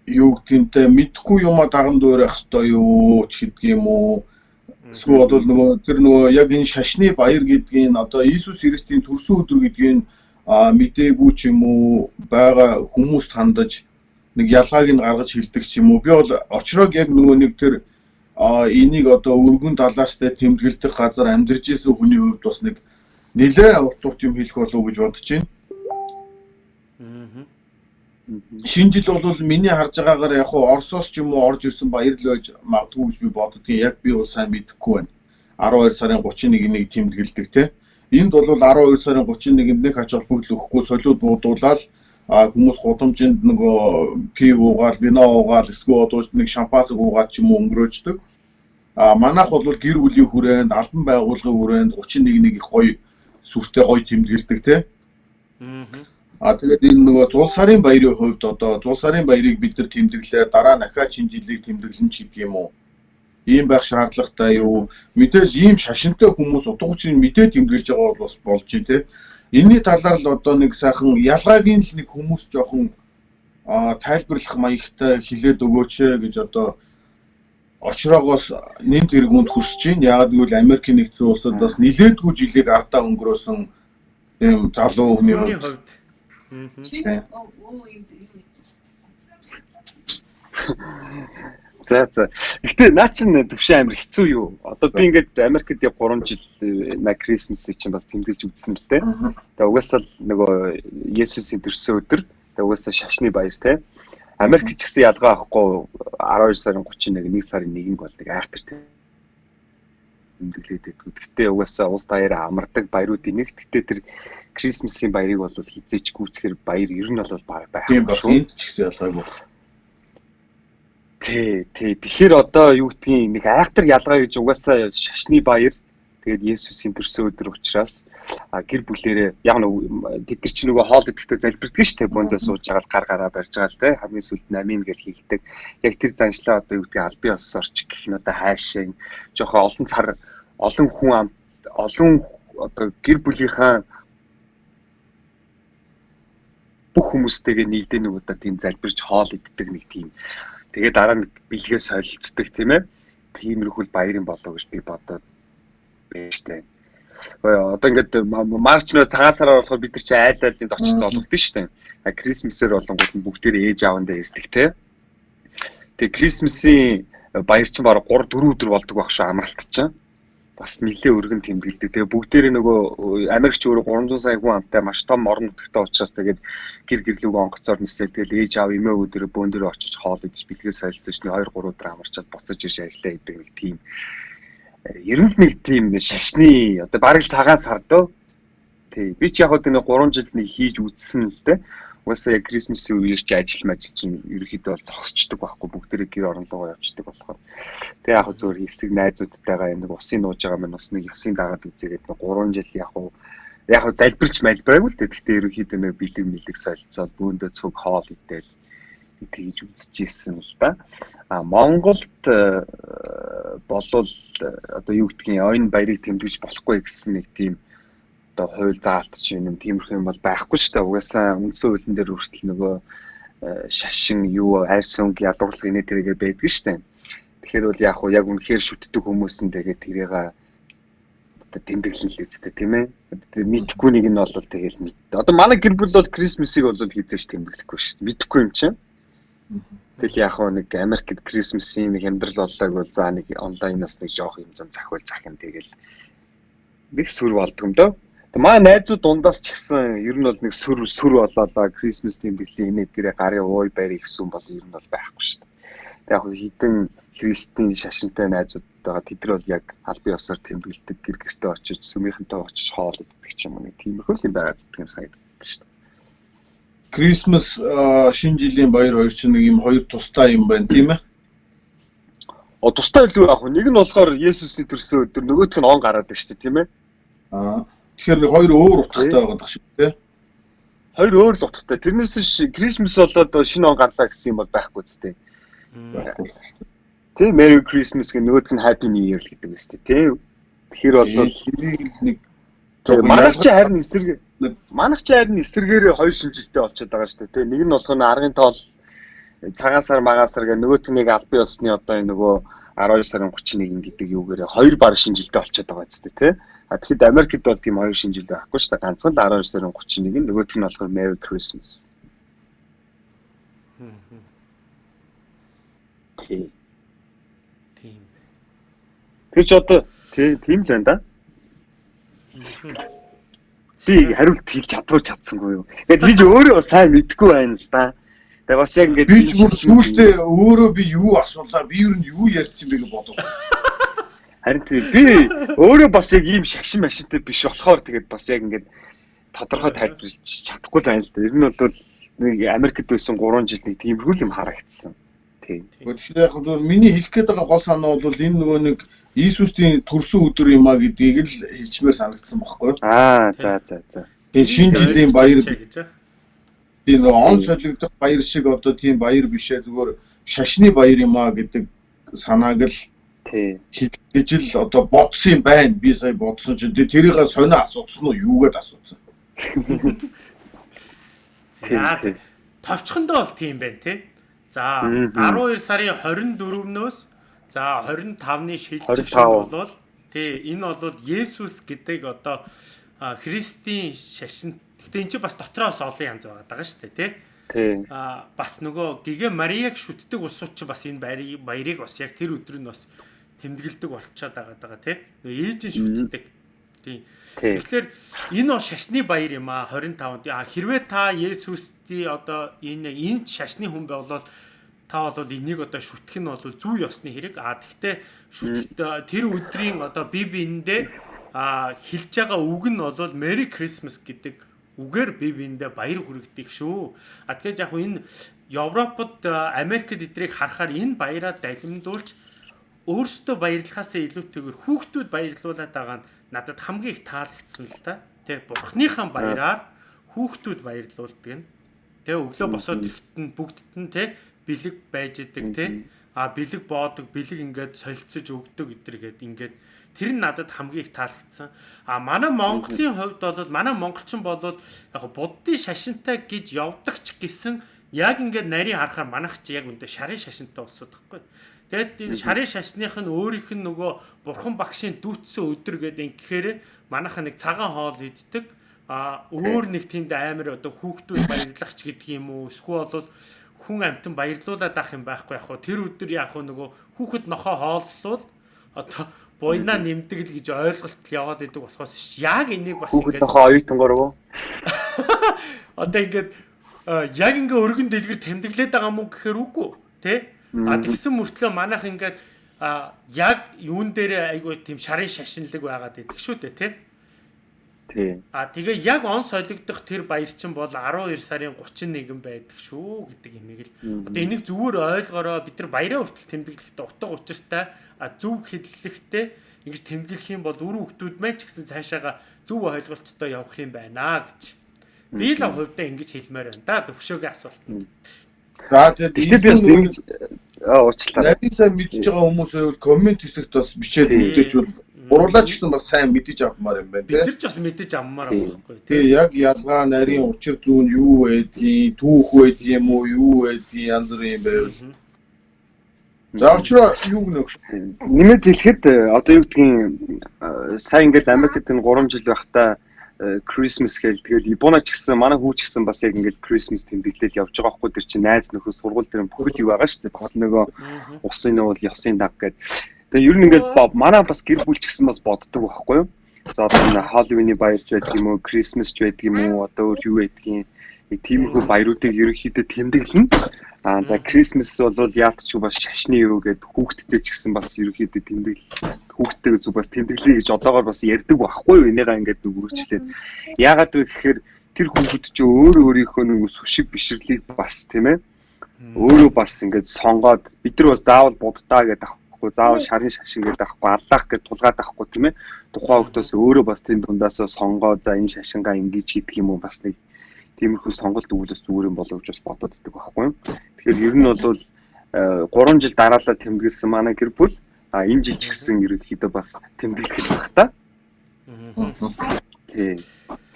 юу гэнтэй мэдхгүй юма даган дуурайх хэвээр юу ч гэдэг юм уу эсвэл бол нөгөө тэр нөгөө яг энэ шашны баяр гэдгийг одоо Иесус Христийн төрсөн өдөр гэдгийг а мдээгүй ч юм уу байгаа хүмүүст хандаж нэг ялгааг нь гаргаж хэлдэг ч юм уу би бол очрог яг нөгөө нэг тэр энийг одоо өргөн талаастай тэмдэглэдэг газар амьдарч исэн хүний хувьд бас нэг нэлээ урт урт юм хэлэх болов уу гэж бодож байна. Шинэ жил бол миний харж байгаагаар яг хуу Оросоос ч юм уу орж ирсэн баяр л байж магадгүй гэж би боддгийн. Яг би бол сайн мэдэхгүй байна. 12 сарын 31-ийг тэмдэглэдэг те. Энд бол 12 сарын 31-нд нэг ач холбогдол өгөхгүй солиуд буудуулаад а хүмүүс гудамжинд нөгөө пив уугаал, вино уугаал, эсвэл одоо нэг шампансыг уугаад ч юм уу өнгөрөөждөг. А манайх бол гэр бүлийн хүрээнд, албан байгууллагын хүрээнд 31-ийг их гоё сүртэй гоё тэмдэглэдэг те. Мгм. А тэгээд энэ нөгөө зул сарын баярын хувьд одоо зул сарын баярыг бид нар тэмдэглээ дараа дахиад шинэ жилийг тэмдэглэн ч гэдэг юм уу. Ийм байх шаардлагатай юу? Мэдээж ийм шашинтай хүмүүс утгачин мэдээ тэмдэглэж байгаа бол бас болж байна те. Энийний талаар л одоо нэг сайхан ялгааг нь л нэг хүмүүс жоохон тайлбарлах маягтай хилээд өгөөч гэж одоо очроогоос нэн тэргуунд хүсэж байна. Яагаад гэвэл Америкийн нэгдсэн улсад бас нилээдгүй жилийг ардаа өнгөрөөсөн тийм залуу хүний хувьд. За за. Гэтэ наа чин төвшин амир хэцүү юу? Одоо би ингээд Америкт яг 3 жил э, на Крисмсийг чинь бас тэмдэглэж үзсэн л дээ. Тэгээ угаасаа л нөгөө Есүсийн төрсөн өдөр тэгээ угаасаа шашны баяр те. Америк ч гэсэн ялгаа авахгүй 12 сарын 31 1 сарын 1-нд бол нэг айхтар те. Тэмдэглээд байдаг. Гэтэ угаасаа улс даяараа амардаг баяруудын нэг. Гэтэ тэр Крисмсийн баярыг бол хизээч гүйцэхэр баяр ер нь бол баг Тийм байх бас шүү. энд ч гэсэн ялгаагүй. Тий, тий. Тэгэхээр одоо юу гэдгийг нэг айхтар ялгаа гэж угаасаа шашны баяр тэгээд Есүсийн төрсөн өдөр учраас гэр бүлэрээ яг нэг тэд нар чи нөгөө хоол идэхдээ залбирдаг шүү дээ. Бөөндөө сууж байгаа гар гараа барьж байгаа л те. Хамгийн сүлд нь амин гэж хэлдэг. Яг тэр заншлаа одоо юу гэдгийг албан ёс орч гэх нь одоо хайшаа жоохон олон цар олон хүн ам олон одоо гэр бүлийнхаа бүх хүмүүстэйгээ нийлдэ нэг удаа тийм залбирч хоол иддэг нэг тийм тэгээ дараа нь бэлгээ солилцдог тийм ээ тиймэрхүү баярын болоо гэж би бодоод байж тээ. Одоо ингээд ма- марч нөө цагаан сараар болохоор бид нар чи айл айлд очиж золгодсон шүү дээ. А Крисмсээр болонгууд нь бүгдээр ээж аавандаа ирдэг те. Тэгээ Крисмсийн баяр чинь бараг 3 4 өдөр болдог байх шүү амралт чинь. Бас нэлээ өргөн тэмдэглэдэг. Тэгээ бүгдээрээ нөгөө Америкч өөрөө 300 сая хүн амтай маш том орон нутагтай учраас тэгээд гэр гэрлүүг онгоцоор нисэл тэгэл ээж аав эмээ өдөр бөөндөр очиж хоол идэж бэлгээ солилцож нэг 2 3 өдөр амарчаад буцаж ирж ажиллаа гэдэг нэг тийм э, ер нь нэг тийм шашны одоо бараг цагаан сар дөө тий би ч яг хөө нэг 3 жил нэг хийж үзсэн л дээ Уусаа яг Крисмсийн үеэр чи ажил мажил чинь ерөөхдөө бол зогсчдөг байхгүй бүгдээрээ гэр орон руугаа явчихдаг болохоор. Тэгээ яг зөвөр хэсэг найзуудтайгаа нэг усын нууж байгаа маань бас нэг ясын дагаад үзээгээд нэг 3 жил яг уу яг уу залбирч малбраагүй л дээ. Гэхдээ ерөөхдөө нэг бэлэг мэлэг солилцоод бүүндээ цуг хоол идээл тэгж үзчихсэн л да. А Монголд болвол одоо юу гэдгийг ойн баярыг тэмдэглэж болохгүй гэсэн нэг тийм одоо хууль заалтч юм тиймэрхүү юм бол байхгүй шүү дээ. Угаасаа үндсэн хуулийн дээр хүртэл нөгөө э, шашин юу арьс өнгө ядуурлаг инээ тэргээ байдаг шүү дээ. Тэгэхээр бол яг уу яг үнэхээр шүтдэг хүмүүс нь тэгээд тэрийг одоо тэмдэглэн л үсттэй тийм ээ. Мэдхгүй нэг нь бол тэгэл мэд. Одоо манай гэр бүл бол Крисмсыг бол хийзэж тэмдэглэхгүй шүү дээ. Мэдхгүй юм чинь. Тэгэл яг уу нэг Америкт Крисмсийн нэг амьдрал боллоог бол за нэг онлайнаас нэг жоох юм зам захвал захин тэгэл нэг сүр болдгоо дөө. Маа найзууд дундаас ч гэсэн ер нь бол нэг сүр сүр болоолаа Christmas тэмдэглэлийн энэ эдгэрээ гарын ууй байрыг гэсэн бол ер нь бол байхгүй шүү дээ. Тэг яг хитэн христийн шашинтай найзууд байгаа тэд нар бол яг албан ёсоор тэмдэглэдэг гэр гэртээ очиж сүмийнхэнтэй очиж хоол иддэг ч юм уу нэг тиймэрхүү юм байгаад гэдэг юм санагддаг шүү дээ. Christmas шинэ жилийн баяр хоёр чинь нэг юм хоёр тустай юм байна тийм ээ. О тустай илүү яг нэг нь болохоор Есүсийн төрсөн өдөр нөгөөх нь он гараад байна шүү дээ тийм ээ. Аа Тэгэхээр нэг хоёр өөр утгатай байгаа шиг тий. Хоёр өөр л утгатай. Тэрнээс ш Christmas болоод шинэ он гарлаа гэсэн юм бол байхгүй зү байхгүй. Тий Merry Christmas гэх нөгөөх нь Happy New Year гэдэг үстэй тий. Тэгэхээр бол нэг манайх чи харин эсрэг манайх чи харин эсрэгээр хоёр шинжилтэй болчиход байгаа шүү дээ тий. Нэг нь болох нь аргын тоол цагаан сар магаан сар гэх нөгөөх нь нэг албан ёсны одоо нөгөө 12 сарын 31 гэдэг юугээр хоёр баг шинжилтэй болчиход байгаа зү тий. А тэгэхэд Америкт бол тийм хоёр шинжил байхгүй шүү дээ. Ганцхан л 12 сарын 31 нь нөгөөх нь болохоор Merry Christmas. Тийм. Тийм. Тэр ч одоо тийм л байна да. Би хариулт хэлж чадвар чадсангүй юу. Ингээд би ч өөрөө сайн мэдэхгүй байна л да. Тэгээ бас яг ингээд би ч сүүлдээ өөрөө би юу асуулаа, би юу юу ярьсан бэ гэж бодов. Харин би өөрөө бас яг ийм шагшин машинтай биш болохоор тэгээд бас яг ингээд тодорхой тайлбарлаж чадахгүй л байна л да. Ер нь бол нэг Америкт байсан 3 жил нэг тиймэрхүү юм харагдсан. Тийм. Тэгэхээр яг зөв миний хэлэх гээд байгаа гол санаа бол энэ нөгөө нэг Иесусийн төрсөн өдөр юм а гэдгийг л хэлчмээр санагдсан баггүй. Аа за за за. Тэгээ шинэ жилийн баяр тийм нөгөө он солигдох баяр шиг одоо тийм баяр бишээ зүгээр шашны баяр юм а гэдэг санааг л Тий. гэж л одоо бодсон юм байна. Би сая бодсон чинь тэрийг сонио асуусан уу юугээд асуусан. За товчхондоо бол тийм байна тий. За 12 сарын 24-нөөс за 25-ны шилжих шин болвол тий энэ бол Есүс гэдэг одоо Христийн шашин. Гэтэ эн чинь бас дотроос олон янз байгаа шүү дээ тий. Тий. А бас нөгөө Гигэ Марияг шүтдэг усууд чи бас энэ баярыг баярыг бас яг тэр өдөр нь бас тэмдэглэдэг болчиход байгаа даа тий. Ээж нь шүтдэг. Тийм. Тэгэхээр энэ бол шашны баяр юм аа 25-нд. Хэрвээ та Есүсти одоо энэ энд шашны хүн болвол та бол энийг одоо шүтгэх нь бол зүү ёсны хэрэг. А тэгтээ шүтгэх тэр өдрийн одоо бие биендээ а хэлж байгаа үг нь бол Merry Christmas гэдэг үгээр бие биендээ баяр хүргэдэг шүү. А тэгэхээр яг энэ Европод Америкт эдрийг харахаар энэ баяраа далимдуулж өөрсдөө баярлахаасаа илүүтэйгээр хүүхдүүд баярлуулад байгаа нь надад хамгийн их таалагдсан л та. Тэ бурхныхаа баяраар хүүхдүүд баярлуулдаг нь. Тэ өглөө босоод ирэхэд нь бүгдд нь тэ бэлэг байж идэг тэ. А бэлэг боодог, бэлэг ингээд солилцож өгдөг гэдэргээд ингээд тэр нь надад хамгийн их таалагдсан. А манай Монголын хувьд бол манай монголчин бол яг буддын шашинтай гэж явдаг ч гэсэн яг ингээд нарийн харахаар манайх чи яг үндэ шарын шашинтай болсод байхгүй. Тэгэд энэ шарын шашных нь өөрийнх нь нөгөө бурхан багшийн дүүтсэн өдөр гэдэг ингэхээр манайха нэг цагаан хоол иддэг. А өөр нэг тэнд амар одоо хүүхдүүд баярлах ч гэдэг юм уу эсвэл бол хүн амтан баярлуулаад ах юм байхгүй яг хөө тэр өдөр яг хөө нөгөө хүүхэд нохоо хооллол одоо буйнаа нэмдэг л гэж ойлголт яваад идэг болохоос яг энийг бас ингээд нохоо оюутангор уу? Одоо ингээд яг ингээ өргөн дэлгэр тэмдэглээд байгаа мó гэхээр үгүй тий А тэгсэн мөртлөө манайх ингээд яг юун дээр айгүй тийм шарын шашинлаг байгаад идэх шүү дээ тий. Тий. А тэгээ яг он солигдох тэр баяр чинь бол 12 сарын 31 байдаг шүү гэдэг имийг л. Одоо энийг зүгээр ойлгороо бид нар баяраа хүртэл тэмдэглэхдээ утга учиртай зөв хэллэгтэй ингэж тэмдэглэх юм бол дөрөв хүмүүс маань ч гэсэн цаашаага зөв ойлголттой явах юм байна гэж. Би л хувьдаа ингэж хэлмээр байна да төвшөөгийн асуулт. За тэгээд би бас ингэж аа уучлаарай. Нарийн сайн мэдж байгаа хүмүүс байвал коммент хэсэгт бас бичээд Тий. үлдээчвэл гурлаа ч гэсэн бас сайн мэдэж авмаар юм байна Бид тий. нар ч бас мэдэж аммаар Тий. байгаа байхгүй тий. яг ялгаа нарийн учир зүүн юу байдгийг, түүх байдгийг юм уу, юу байдгийг янз бүрийн юм байвал. За очроо юу гэнэ. Нэмээд хэлэхэд э, одоо юу гэдгийг э, сайн ингээд Америкт энэ 3 жил байхдаа э, Christmas гээл тэгэл Японоч гэсэн манай хүү ч гэсэн бас яг ингээд Christmas тэмдэглэл явж байгаа байхгүй тэр чинь найз нөхөд сургууль дээр бүхэл юу байгаа шүү дээ. Бас нөгөө усын нуул ёсын даг гэдэг. Тэгээ ер нь ингээд манай бас гэр бүл ч гэсэн бас боддог байхгүй юу? За одоо энэ Halloween-ы баярч байдаг юм уу, Christmas ч байдаг юм уу, одоо өөр юу байдгийг тиймэрхүү баяруудыг ерөнхийдөө тэмдэглэнэ. Аа за Christmas бол яалтч бас шашны юу гэдэг хүүхдтэй ч гэсэн бас ерөнхийдөө тэмдэглэл хүүхдтэйгээ зүг бас тэмдэглэе гэж одоогоор бас ярьдаг байхгүй юу? Энийгээ ингээд нүгрүүлчлээ. Яагаад вэ гэхээр тэр хүүхэд ч өөр өөрийнхөө нэг сүшиг бишрлийг бас тийм ээ өөрөө бас ингээд сонгоод бид нар бас заавал буддаа гэдэг авахгүй заавал шарын шашин гэдэг авахгүй аллах гэдэг тулгаад авахгүй тийм ээ. Тухайн хүүхдөөс өөрөө бас тийм дундаас сонгоод за энэ шашингаа ингэж хийдэг юм уу бас нэг тиймэрхүү сонголт өгүүлээс зүгээр юм болов гэж бас бодоод идэг байхгүй юу тэгэхээр ер нь бол 3 жил дараалал тэмдэглэсэн манай гэр бүл а энэ жил ч гэсэн ерөнхийдөө бас тэмдэглэх байх та. Тий.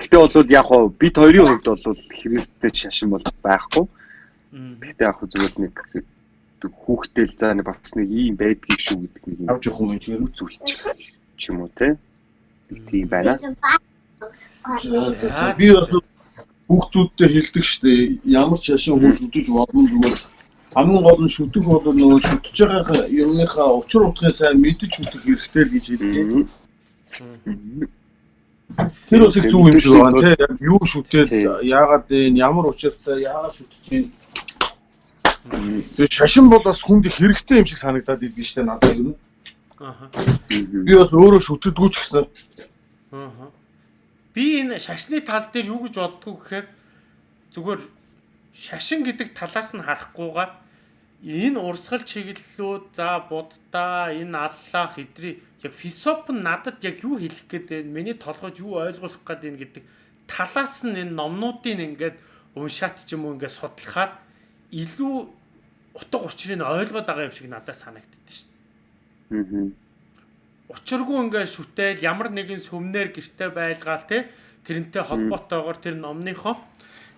Гэтэ бол яг хоо бид хоёрын хувьд бол христтэй шашин бол байхгүй. Гэтэ яг хөө зүгээр нэг хүүхдэл за нэг бас нэг ийм байдгийг шүү гэдэг нэг юм Авч явах юм чинь. үзүүлчих ч юм уу те. Тийм байна. Би бас хүүхдүүдтэй хэлдэг штэ ямар ч шашин хүн шүтэж болно зүгээр хамгийн гол нь шүтэх бол нөгөө шүтэж байгаа юмныхаа учир утгыг сайн мэдэж шүтэх хэрэгтэй л гэж хэлдэг. Тэр их зөв юм шиг байна тий. Яг юу шүтэл яагаад энэ ямар учиртай яагаад шүтэж чинь шашин бол бас хүнд их хэрэгтэй юм шиг санагдаад идэв штэ надад юу. Аха. Би бас өөрөө шүтдэггүй ч гэсэн Аха. Би энэ шашны тал дээр юу гэж боддгоо гэхээр зүгээр шашин гэдэг талаас нь харахгүйгээр энэ урсгал чиглэлүүд за буддаа энэ аллах эдрий яг философи нь надад яг юу хэлэх гээд байна миний толгойд юу ойлгуулах гээд байна гэдэг талаас нь энэ номнуудыг ингээд уншаад ч юм уу ингээд судлахаар илүү утга учирыг ойлгоод байгаа юм шиг надад санагддаг шүү дээ Аа. учиргүй ингээд шүтэл ямар нэгэн сүмнэр гэрте байлгаал те тэрнтэй холбоотойгоор тэр номныхоо.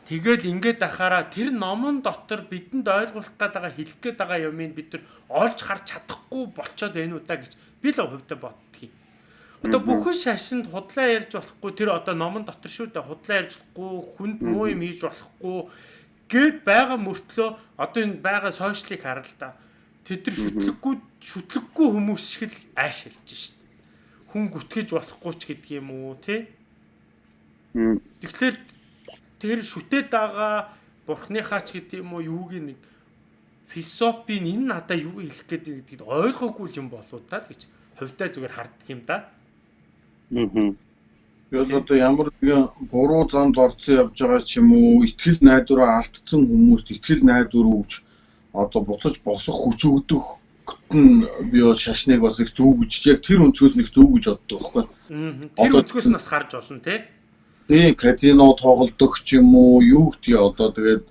Тэгэл ингээд ахаараа тэр номон дотор бидэнд ойлгуулах гээд байгаа хэлэх гээд байгаа юмыг бид нар олж харж чадахгүй болцоод байна уу та гэж би л хувьдаа боддгийг. Одоо бүхэн шашинд худлаа ярьж болохгүй тэр одоо номон дотор шүү дээ худлаа ярьж болохгүй хүнд муу юм хийж болохгүй гэд байгаа мөртлөө одоо энэ байгаа сошиалыг хараа л да. Тэд нар шүтлэггүй шүтлэггүй хүмүүс шиг л айш хэлж шít. Хүн гүтгэж болохгүй ч гэдэг юм уу тий? Тэгэхээр тэр шүтээд байгаа бурхныхаа ч гэдэг юм уу юуг нэг философийн энэ надаа юу хэлэх гээд гэдгийг ойлгоогүй юм болоо та л гэж хувьдаа зүгээр харддаг юм да. Аа. Бол одоо ямар нэгэн буруу замд орцсон явж байгаа ч юм уу ихтгэл найдвараа алдсан хүмүүст ихтгэл найдвар өгч одоо буцаж босох хүч өгдөх нь би бол шашныг бас их зөв гэж яг тэр өнцгөөс нэг зөв гэж боддог байхгүй. Тэр өнцгөөс нь бас харж болно тий. Тийм казино тоглодог ч юм уу юу гэдгийг одоо тэгээд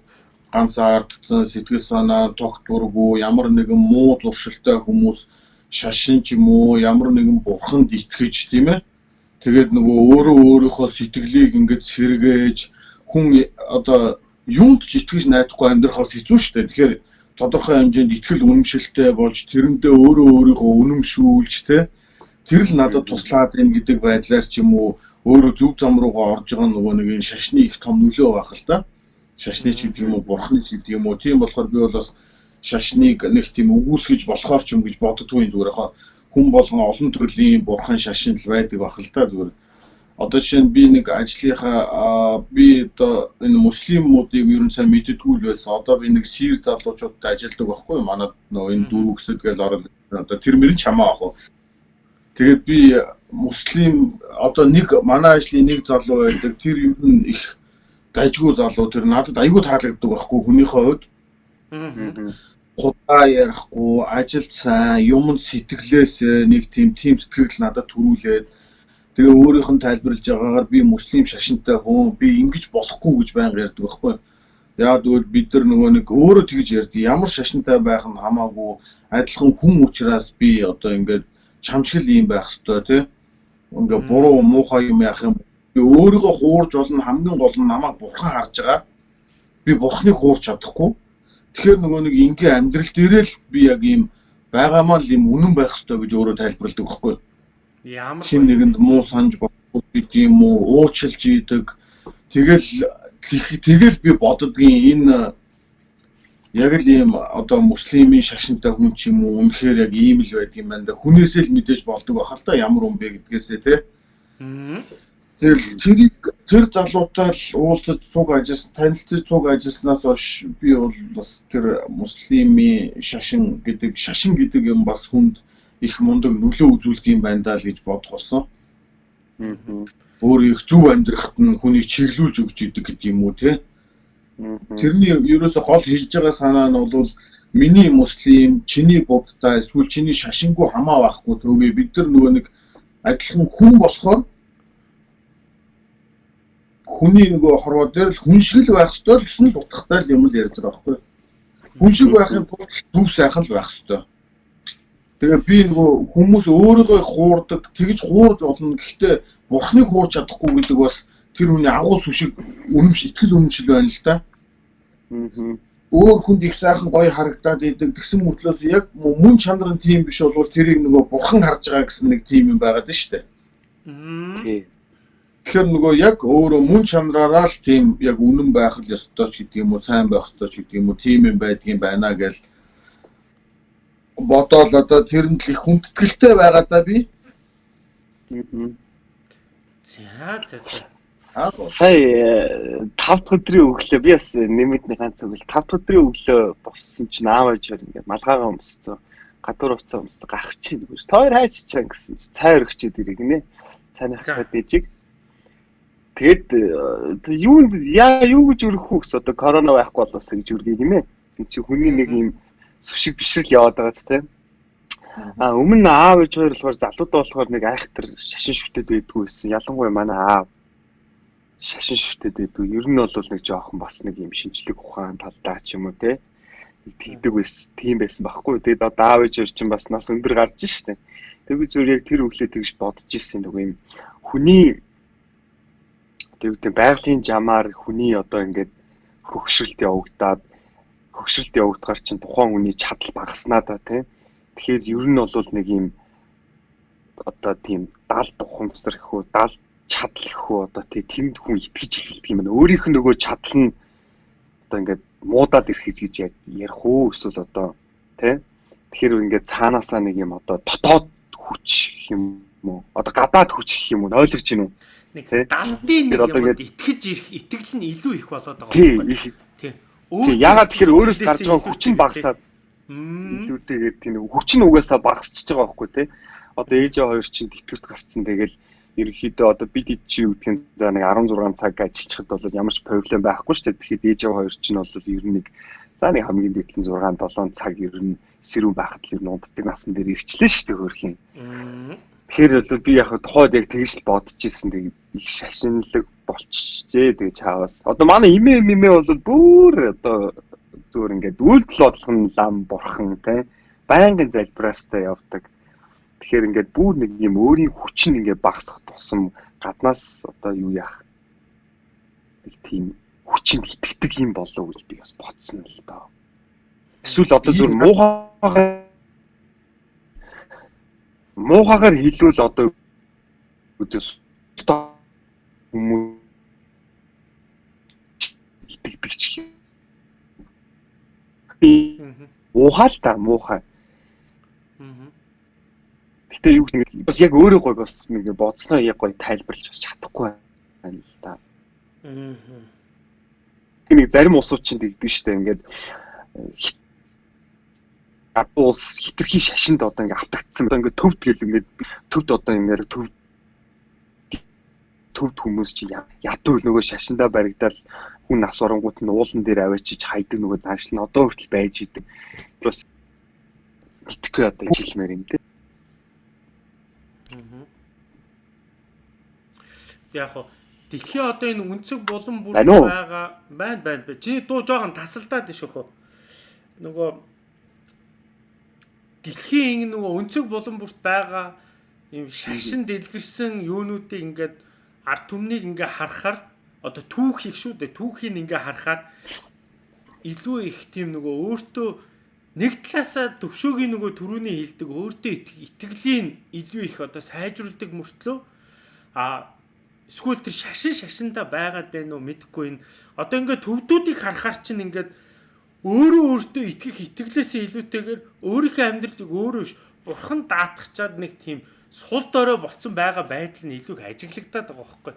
ганц ардцсан сэтгэл санаа тогтворгүй ямар нэгэн муу зуршилтай хүмүүс шашин ч юм уу ямар нэгэн бурханд итгэж тийм ээ тэгээд нөгөө өөрөө өөрийнхөө сэтгэлийг ингээд сэргээж хүн одоо юунд ч итгэж найдахгүй амьдрах бас хэцүү шүү дээ тэгэхээр тодорхой хэмжээнд итгэл үнэмшилтэй болж тэрэндээ өөрөө өөрийгөө үнэмшүүлж те тэр л надад туслаад байна гэдэг байдлаар ч юм уу өөрөө зөв зам руугаа орж байгаа нөгөө нэг энэ шашны их том нөлөө байх л да. Шашны ч гэдэг юм уу, бурхны ч гэдэг юм уу. Тийм болохоор би бол бас шашныг нэг тийм өгүүлсгэж болохоор ч юм гэж боддгүй зүгээр хаа. Хүн болгон олон төрлийн бурхан шашин л байдаг байх л да зүгээр. Одоо жишээ нь би нэг ажлынхаа аа, би одоо энэ муслимуудыг ер нь сайн мэддэггүй л байсан. Одоо би нэг сир залуучуудтай ажилладаг байхгүй юу? Манад нөгөө энэ дөрөв гэсэд гээл орол одоо тэр мөрөн чамаа ах уу. Тэгээд би муслим одоо нэг манай ажлын нэг залуу байдаг. Тэр ер нь их дайггүй залуу. Тэр надад айгүй таалагддаг байхгүй хүнийхээ хувьд. Худаа ярихгүй, ажилд сайн, юмд сэтгэлээс нэг тийм тийм сэтгэл надад төрүүлээд тэгээ өөрийнх нь тайлбарлаж байгаагаар би муслим шашинтай хүн, би ингэж болохгүй гэж байнга ярьдаг байхгүй. Яг тэгвэл бид нар нөгөө нэг өөрөө тэгж ярьдаг. Ямар шашинтай байх нь хамаагүй адилхан хүн учраас би одоо ингээд чамшигл юм байх хэвээр тий. Ингээ буруу муухай юм яах юм. Би өөрийгөө хуурж болно хамгийн гол нь намайг бурхан харж байгаа. Би бурханыг хуурч чадахгүй. Тэгэхээр нөгөө нэг ингээ амьдрал дээрээ л би яг ийм байгаамаа л юм үнэн байх хэвээр гэж өөрөө тайлбарладаг байхгүй. Ямар хин нэгэнд муу санаж болохгүй гэдэг юм уу, уучлж идэг. Тэгэл тэгэл би боддгийн энэ яг л ийм одоо муслимын шашинтай хүн ч юм уу үнэхээр яг ийм л байдаг юм байна да. Хүнээсээ л мэдээж болдог бахал та ямар хүн бэ гэдгээсээ тий. Тэгэл тэрийг тэр залуутай л уулзаж цуг ажиллас танилцаж цуг ажилласнаас хойш би бол бас тэр муслимын шашин гэдэг шашин гэдэг юм бас хүнд их мундаг нөлөө үзүүлдэг юм байна даа л гэж бодох болсон. Өөр их зөв амьдрахад нь хүнийг чиглүүлж өгч идэг гэдэг юм уу тий. Тэрний ерөөсө гол хэлж байгаа санаа нь бол миний муслим, чиний буддаа эсвэл чиний шашингүй хамаа байхгүй төгөө бид нар нөгөө нэг адилхан хүн болохоор хүний нөгөө хорвоо дээр л хүн шиг л байх ёстой л гэсэн л утгатай л юм л ярьж байгаа байхгүй. Хүн шиг байхын тулд зөв сайхан л байх ёстой. Тэгээ би нөгөө хүмүүс өөрийгөө хуурдаг, тэгж хуурж болно. Гэхдээ бурхныг хуурч чадахгүй гэдэг бас тэр хүний агуус үшиг үнэмш итгэл үнэмшил байна л да өөр хүнд их сайхан гоё харагдаад идэг гэсэн мөртлөөс яг мөн чанар нь тийм биш болвол тэрийг нөгөө бурхан харж байгаа гэсэн нэг тийм юм байгаад шүү дээ. Тий. Тэгэхээр нөгөө яг өөрөө мөн чанараараа л тийм яг үнэн байх л ёстой ч гэдэг юм уу, сайн байх ёстой ч гэдэг юм уу, тийм юм байдгийн байна гэж бодоол одоо тэрэнд л их хүндэтгэлтэй байгаа да би. За за за. Сая 5 дахь өдрийн өглөө би бас нэмэдний ганц өгөл 5 дахь өдрийн өглөө боссон чинь аав ээж хоёр ингээд малгайгаа өмссөн. Гадуур уцаа өмссөн гах чинь гэж. Тоор хайч чаа гэсэн чинь цай өргчээд ирэх нэ. Цайнах гэдэг дэжиг. Тэгэд юунд яа юу гэж вэ гэсэн одоо корона байхгүй болоосаа гэж өргөе гинэ. Тэг чи хүний нэг юм сүшиг бишрэл яваад байгаа ч тийм. А өмнө аав ээж хоёр болохоор залуудаа болохоор нэг айхтар шашин шүтээд байдгүй байсан. Ялангуяа манай аав шашин шүтээд байдаг. Ер нь бол нэг жоохон бас нэг юм шинжлэх ухаан талдаа ч юм уу те тэгдэг байсан. Тийм байсан байхгүй. Тэгээд одоо аав ээж чинь бас нас өндөр гарч штэ. Тэгээд зүгээр яг тэр өглөө тэгж бодож ирсэн нэг юм хүний тэгвэл байгалийн жамаар хүний одоо ингээд хөгшрөлт явагдаад хөгшрөлт явагдахаар чинь тухайн хүний чадал багаснаа да тий. Тэгэхээр ер нь бол нэг юм одоо тийм 70 ухамсар гэхүү 70 чадал гэхүү одоо тий тэнд хүн итгэж эхэлдэг юм байна. Өөрийнх нь нөгөө чадал нь одоо ингээд муудаад ирэхэж гэж ярих уу эсвэл одоо тий Тэгэхээр ингээд цаанаасаа нэг юм одоо дотоод хүч юм уу? Одоо гадаад хүч гэх юм уу? Ойлгож байна уу? Нэг далтын нэг юм итгэж ирэх итгэл нь илүү их болоод байгаа юм байна. Тий. Тий. Ягаад тэгэхээр өөрөөс гарч байгаа хүч нь багасаад илүүтэйгээр тийм хүч нь угаасаа багасчихж байгаа байхгүй тий. Одоо ээжээ хоёр чинь тэтгэврт гарцсан тэгэл ерөнхийдөө одоо бид чи юу гэдгийг за нэг 16 цаг ажиллахад бол ямар ч проблем байхгүй шүү дээ. Тэгэхээр ээж хоёр чинь бол ер нь нэг за нэг хамгийн дээдлэн 6 7 цаг ер нь сэрүүн байхад л ер нь унтдаг насан дээр ирчлээ шүү дээ хөрхийн. Тэгэхээр бол би яг тухайд яг тэгж л бодож исэн тэгээд их шашинлаг болчихжээ тэгээд чаавас. Одоо манай имээ имээ бол бүр одоо зүгээр ингээд үйлдэл бодлого нь лам бурхан те байнгын залбираастай явдаг Тэгэхээр ингээд бүр нэг юм өөрийн хүч нь ингээд багасах тусам гаднаас одоо юу яах нэг тийм хүчинд итгэдэг юм болов гэж би бас бодсон л доо. Эсвэл одоо зөв муухайгаар муухайгаар хэлвэл одоо өдөөс хүмүүс итгэдэг ч юм. Уухай л та муухай. Гэтэ юу гэх юм бас яг өөрөө гой бас нэг бодсноо яг гой тайлбарлаж бас чадахгүй байна л да. Аа. Нэг зарим усууд чинь тэгдэг штэ ингээд улс хитрхи шашинд одоо ингээд автагдсан. Одоо ингээд төвд гэл ингээд төвд одоо ингээд төв төвд хүмүүс чи ядуу нөгөө шашиндаа баригдаад хүн нас орангууд нь уулан дээр аваачиж хайдаг нөгөө зааш нь одоо хүртэл байж идэг. Бас итгэхгүй одоо хэлмээр юм те. Яг хоо дэлхийн одоо энэ өнцөг булан бүр байгаа байна байна. Чиний дуу жоохон тасалдаад иш өөхөө. Нөгөө дэлхийн ингэ нөгөө өнцөг булан бүрт байгаа ийм шашин дэлгэрсэн юунуудыг ингээд ард түмнийг ингээ харахаар одоо түүх их шүү дээ. Түүхийг ингээ харахаар илүү их тийм нөгөө өөртөө нэг талаасаа төвшөөгийн нөгөө төрөний хилдэг өөртөө итгэлийн илүү их одоо сайжруулдаг мөртлөө а эсвэл тэр шашин шашинда байгаад байна уу мэдэхгүй энэ одоо ингээд төвдүүдийг харахаар чинь ингээд өөрөө өөртөө итгэх итгэлээсээ илүүтэйгээр өөрийнхөө амьдралыг өөрөө ш бурхан даатгачаад нэг тийм сул дорой болцсон байгаа байдал нь илүү их ажиглагдаад байгаа байхгүй.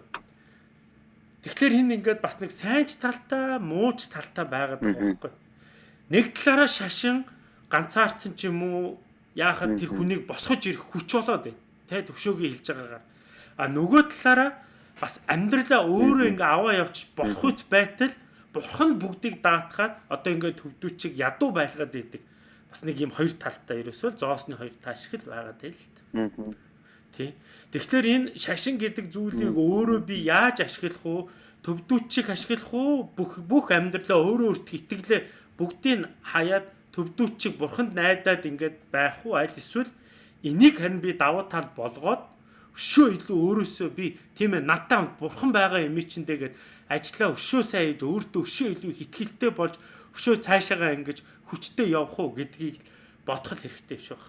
Тэгэхээр хин ингээд бас нэг сайнч талтай, мууч талтай байгаад байгаа байхгүй. Нэг талаараа шашин ганцаардсан ч юм уу яахад тэр хүнийг босгож ирэх хүч болоод байна. Тэ төвшөөгийн хэлж байгаагаар. А нөгөө талаараа бас амьдралаа өөрөө ингээ аваа явж болох үс байтал бурхан бүгдийг даатгаад одоо ингээ төвдүүчиг ядуу байлгаад идэг. Бас нэг юм хоёр талтай ерөөсөө зоосны хоёр тал шиг л байгаад байл л та. Тэ. Тэгэхээр энэ шашин гэдэг зүйлийг өөрөө би яаж ашиглах уу? Төвдүүчиг ашиглах уу? Бүх бүх амьдралаа өөрөө өөртөө итгэлээ бүгдийг хаяад төвдүүчиг бурханд найдаад ингээд байх уу? Аль эсвэл энийг харин би давуу тал болгоод өшөө илүү өөрөөсөө би тийм ээ надтай бурхан байгаа юм чинь тэгээд ажиллаа өшөө сайн хийж өөртөө өшөө илүү их ихтгэлтэй болж өшөө цаашаагаа ингэж хүчтэй явах уу гэдгийг бодох хэрэгтэй биш баг.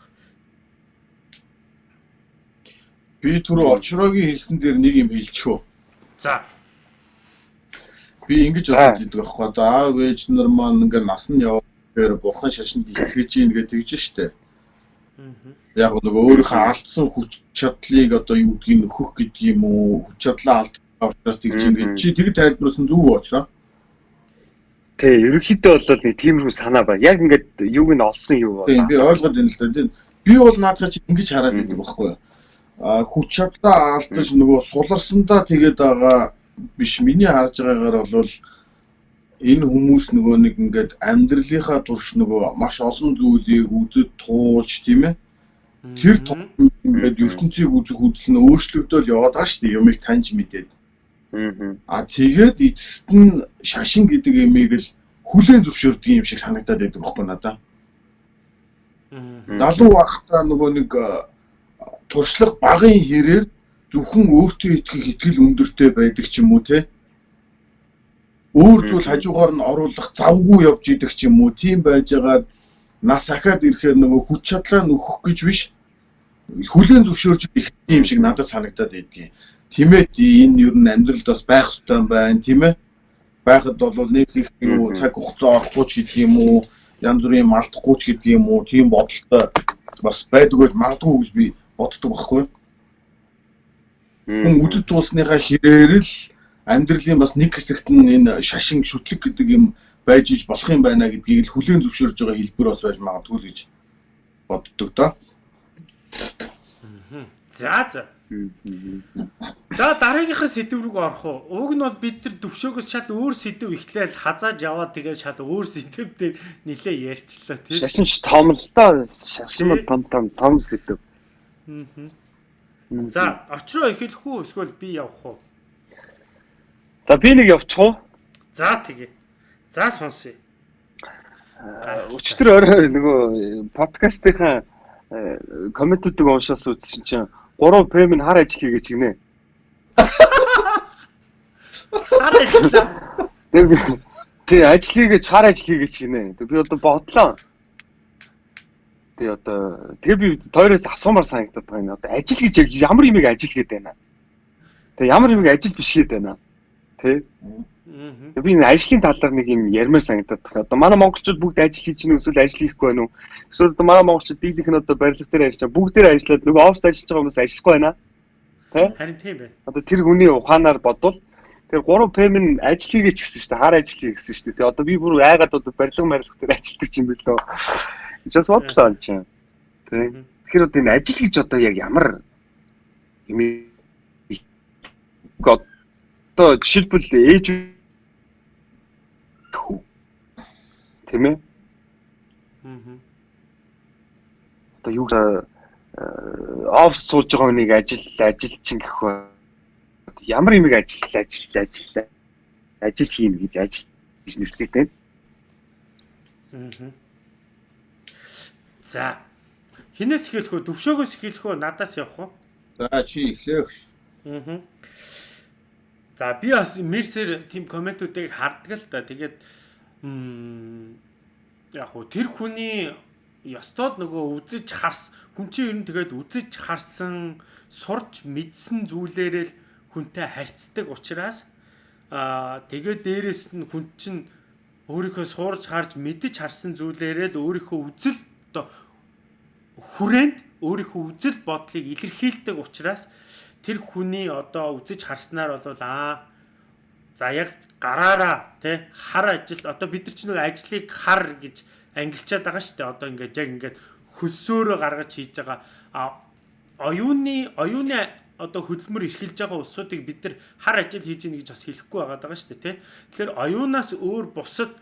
Би түрүү очроогийн хэлсэн дээр нэг юм хэлчихв. За. Би ингэж бодож идэг байхгүй одоо аав ээж нар маань ингээ нас нь яваа гэхээр бурхан шашинд итгэж ийн гэж тэгж штэ. Яг нөгөө өөрийнхөө алдсан хүч чадлыг одоо юу гэдгийг нөхөх гэдэг юм уу? Хүч чадлаа алдсан учраас тэгж ингэж чи тэг тайлбарласан зүг уучраа. Тий, ерөнхийдөө бол нэг тиймэрхүү санаа ба. Яг ингээд юуг нь олсон юу ба. Тий, би ойлгоод байна л да. Би бол наадах чи ингэж хараад байдаг байхгүй юу? А хүч чадлаа алдаж нөгөө суларсандаа тэгээд байгаа биш. Миний харж байгаагаар бол энэ хүмүүс нөгөө нэг ингээд амьдралынхаа турш нөгөө маш олон зүйлийг үзэж туулж тийм ээ тэр ингээд ертөнцийг үзэх үзэл нь өөрчлөгдөөл яваад байгаа шүү дээ юмыг таньж мэдээд аа тэгээд эцэст нь шашин гэдэг ямиг л хүлээн зөвшөөрдөг юм шиг санагдаад байдаг байхгүй надаа. Залуу байхдаа нөгөө нэг туршлага багын хэрээр зөвхөн өөртөө итгэх итгэл өндөртэй байдаг ч юм уу те? Өөр зүйл хажуугаар нь оруулах завгүй явж идэх ч юм уу тийм байжгаад нас ахаад ирэхээр нөгөө хүч чадлаа нөхөх гэж биш. Хүлэн зөвшөөрж их юм шиг надад санагдаад байдгийг. Тимээд энэ ер нь амьдралд бас байх хэрэгтэй байна тийм ээ. Байхад бол нэг их юу цаг хугацаа орохгүй ч гэдэг юм уу янз бүрийн малтахгүй ч гэдэг юм уу тийм бодолтой бас байдгүй магадгүй гэж би боддог байхгүй. Хүн үдэд туусныхаа хэрээр л амьдралын бас нэг хэсэгт нь энэ шашин шүтлэг гэдэг юм байж иж болох юм байна гэдгийг л хүлээн зөвшөөрж байгаа хэлбэр бас байж магадгүй л гэж боддог доо. За за. За дараагийнхаа сэдв рүү орох уу? Уг нь бол бид нар төвшөөгөөс шал өөр сэдв ихлээл хазааж яваад тэгээд шал өөр сэдв дээр нилээ ярьчлаа тийм. Шашин ч том л доо. Шашин том том том сэдв. За очроо эхэлэх үү эсвэл би явах уу? За би нэг явчих уу? За тэгээ. За сонсъё. Өчтөр орой нөгөө подкастынхаа комментүүдийг уншаас үзсэн чинь 3 премийн хар ажил хийгээ чигнэ. Хар ажил. Тэг би тий ажил хийгээ хар ажил хийгээ чигнэ. Тэг би одоо бодлоо. Тэг одоо тэг би тойроос асуумаар санагдаад байгаа юм. Одоо ажил гэж ямар юмыг ажил гэдэг байна. Тэг ямар юмыг ажил биш гэдэг байна тий. Би энэ ажлын талаар нэг юм ярмаар санагдаад байна. Одоо манай монголчууд бүгд ажил хийж гинэ эсвэл ажил хийхгүй байна уу? Эсвэл одоо манай монголчууд дийлийнх нь одоо барилга дээр ажиллаж байгаа. Бүгдээр ажиллаад нөгөө офс ажиллаж байгаа хүмүүс ажиллахгүй байна. Тий? Харин тийм байна. Одоо тэр хүний ухаанаар бодвол тэр 3 ПМ нь ажил хийгээч гэсэн шүү дээ. Хар ажил хийх гэсэн шүү дээ. Тэгээ одоо би бүр айгаад одоо барилга барилга дээр ажилладаг юм билүү. Just бодлоо энэ чинь. Тий. Тэгэхээр одоо энэ ажил гэж одоо яг ямар юм одоо жишээлбэл ээж тийм ээ Мгм. одоо юу офс сууж байгаа хүнийг ажил ажил чинь гэх ба ямар юмыг ажил ажил ажил ажил хийн гэж ажил гэж нэрлэдэг. Мгм. За. Хинээс эхэлэх үү? Төвшөөгөөс эхэлэх үү? Надаас явах уу? За чи эхлээх. Аа. За би бас мерсэр тийм комментүүдийг хардаг л да. Тэгээд яг хуу тэр хүний ёстол нөгөө үзэж харс хүн чинь ер нь тэгээд үзэж харсан сурч мэдсэн зүйлээрээ л хүнтэй харьцдаг учраас аа тэгээд дээрэс нь хүн чинь өөрийнхөө суурж харж мэдэж харсан зүйлээрээ л өөрийнхөө үзэл одоо хүрээнд өөрийнхөө үзэл бодлыг илэрхийлдэг учраас тэр хүний одоо үзэж харснаар бол аа за яг гараараа тий хар ажил одоо бид нар ч нэг ажлыг хар гэж ангилчаад байгаа шүү дээ. Одоо ингээд яг ингээд хөлсөөрөө гаргаж хийж байгаа. Оюуны оюуны одоо хөдөлмөр эрхэлж байгаа улсуудыг бид нар хар ажил хийж гин гэж бас хэлэхгүй байгаа даа шүү дээ тий тэгэхээр оюунаас өөр бусад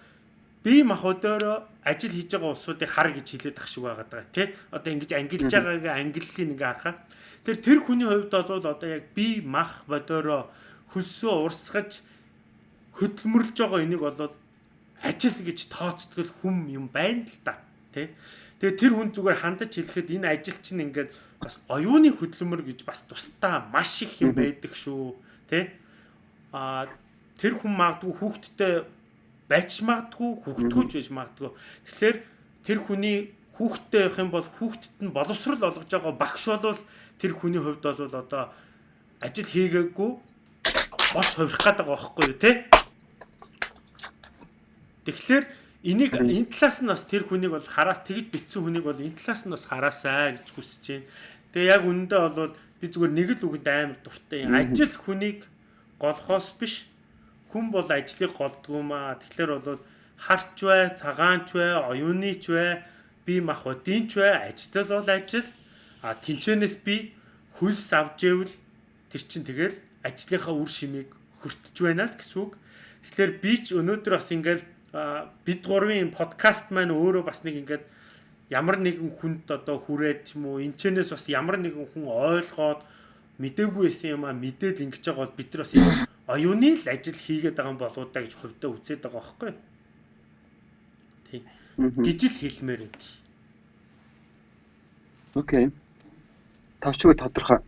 бие махбодоор ажил хийж байгаа улсуудыг хар гэж хэлээд ах шиг байгаа даа тий одоо ингэж ангилж байгаагийн ангиллыг ингээ харахаар Тэр тэр хүний хувьд бол одоо яг би мах бодороо хөлсөө урсгаж хөдөлмөрлж байгаа энийг бол ажил гэж тооцдог хүм юм байна л да. Тэ. Тэгээ тэр хүн зүгээр хандаж хэлэхэд энэ ажил чинь ингээд бас оюуны хөдөлмөр гэж бас тусдаа маш их юм байдаг шүү. Тэ. Аа тэр хүн магадгүй хүүхдтэй байж магадгүй, хүүхдгүйч байж магадгүй. Тэгэхээр тэр хүний хүүхдтэй байх юм бол хүүхдэд нь боловсрал олгож байгаа багш болвол тэр хүний хувьд бол одоо ажил хийгээгүй болж хувирах гээд байгаа байхгүй юу те Тэгэхээр энийг энэ талаас нь бас тэр хүнийг бол хараас тэгж битсэн хүнийг бол энэ талаас нь бас хараасаа гэж хүсэж байна. Тэгээ яг үнэндээ бол би зүгээр нэг л үгэнд амар дуртай. Ажил хүнийг голхоос биш хүн бол ажлыг голдгүй маа. Тэгэхээр бол харч бай, цагаанч бай, оюуныч бай, би мах удинч бай, ажил бол ажил А тэнчэнээс би хөлс авч ивэл тэр чин тэгэл ажлынхаа үр шимийг хөртөж байна л гэсэн үг. Тэгэхээр би ч өнөөдөр бас ингээл бид гурвын подкаст маань өөрөө бас нэг ингээд ямар нэгэн хүнд одоо хүрээд юм уу энэчнээс бас ямар нэгэн хүн ойлгоод мдээгүй байсан юм а мэдээл ингэж байгаа бол бид нар бас оюуны л ажил хийгээд байгаа болоо да гэж хувьдаа үзээд байгаа байхгүй. Тий. гэж л хэлмээр байна. Окей тавчгүй тодорхой.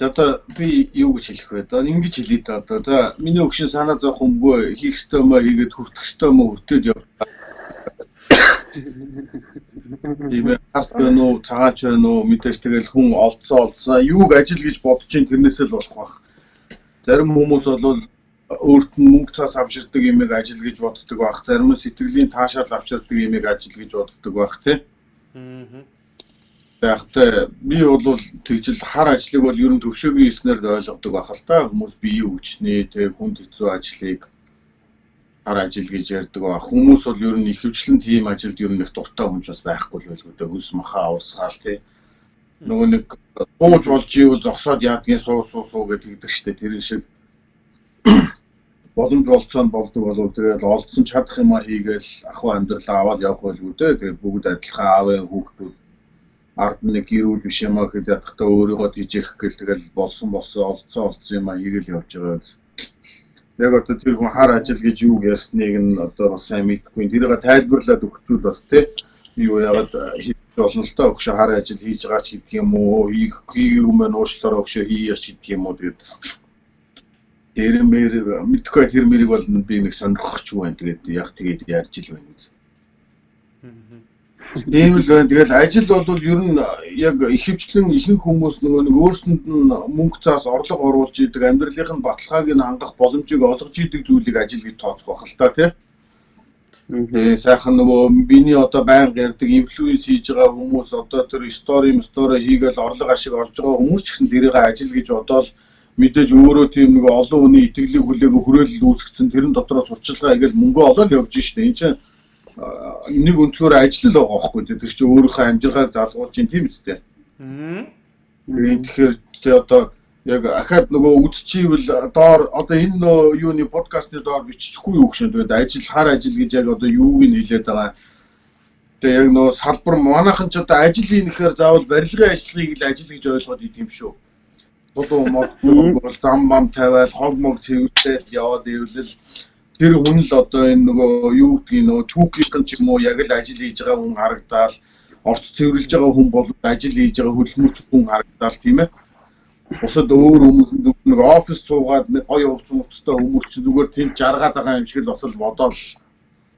Одоо би юу гэж хэлэх вэ? Одоо ингэж хэлээ да одоо. За миний өгшин санаа зовх өмгөө хийх ёстой мó хийгээд хүртэх ёстой мó хүртээд яв. Тийм ээ. Хас байна уу, цагаач байна уу, мэдээж тэгэл хүн олдсоо олдсоо юуг ажил гэж бодож ин тэрнээсээ л болох бах. Зарим хүмүүс бол өөрт нь мөнгө цаас авчирдаг юмыг ажил гэж боддог байх. Зарим нь сэтгэлийн таашаал авчирдаг юмыг ажил гэж боддог байх тий. Аа байхтай би бол тэгжил хар ажлыг бол ер нь төвшөөгийн эснээр ойлгодог байх л та. Хүмүүс биеийн хүчний тэг хүнд хэцүү ажлыг хар ажил гэж ярьдаг ба. Хүмүүс бол ер нь ихэвчлэн тийм ажилд ер нь их дуртай ч бас байхгүй л байлгүй дээ. Хөлс махаа уурсгаал тий нөгөө нэг бууж болж ивэл зогсоод яадгийн суу суу суу гэдэг штэ. Тэр шиг боломж болцоо болдог болов тэгэл олдсон чадах юм а хийгээл ахуй амьдралаа аваад явах байлгүй дээ. Тэгээ бүгд адилхан аавын хүүхдүүд ард нэг гэрүүл биш юм аа гэхэд ядахтаа өөрийгөө дижих гэл тэгэл болсон болсон олцсон олцсон юм аа хийгээл явж байгаа биз. Яг одоо тэр хүн хар ажил гэж юу ясныг нь одоо бас сайн мэдэхгүй. Тэрийг тайлбарлаад өгчүүл бас тий. Юу яагаад хийж болно л тоо өгшө хар ажил хийж байгаа ч гэдэг юм уу. Хийх хийгээгүй мэн уушлаараа өгшө хийяч гэдэг юм уу тэгээд тэр мэр мэдхгүй тэр мэрийг бол би нэг сонирхох ч юм байна. Тэгээд яг тэгээд ярьж ил байна гэж. Аа Тийм л байна. Тэгэл ажил бол ер нь яг ихэвчлэн ихэнх хүмүүс нөгөө нэг өөрсөнд нь мөнгө цаас орлого оруулж идэг амьдралынх нь баталгааг нь хангах боломжийг олгож идэг зүйлийг ажил гэж тооцох байх л та тий. Тэгээ сайхан нөгөө биний одоо байнга ярьдаг инфлюенс хийж байгаа хүмүүс одоо тэр стори стори хийгээл орлого ашиг олж байгаа хүмүүс ч гэсэн тэрийг ажил гэж бодоол мэдээж өөрөө тийм нэг олон хүний итгэлийг хүлээгөө хүрээлэл үүсгэсэн тэрэн дотроо сурчлагаа игээл мөнгө олоод явж штэ. Энд чинь нэг өнцгөр ажиллал байгаа байхгүй тэр чинь өөрийнхөө амжиргааг залгуулж ин тийм үстэй. Аа. Тэгэхээр чи одоо яг ахаад нөгөө үдчихийвэл доор одоо энэ юуны подкастны доор бичихгүй юу гэж тэгээд ажил хар ажил гэж яг одоо юуг нь хэлээд байгаа. Тэгээ яг нөө салбар манайхан ч одоо ажил хийхээр заавал барилгын ажлыг л ажил гэж ойлгоод идэм шүү. Бодоо мод бол зам мам тавиал хог мог цэвэртэл яваад ивэл тэр хүн л одоо энэ нөгөө юу гэдгийг нөгөө түүхийн ч юм уу яг л ажил хийж байгаа хүн харагдаал орц цэвэрлж байгаа хүн бол ажил хийж байгаа хөдөлмөрч хүн харагдаал тийм ээ Бусад өөр хүмүүс нэг офис цуугаад нэг гоё хувц мөвцтэй хүмүүс чи зүгээр тийм жаргаад байгаа юм шиг л бас л бодоол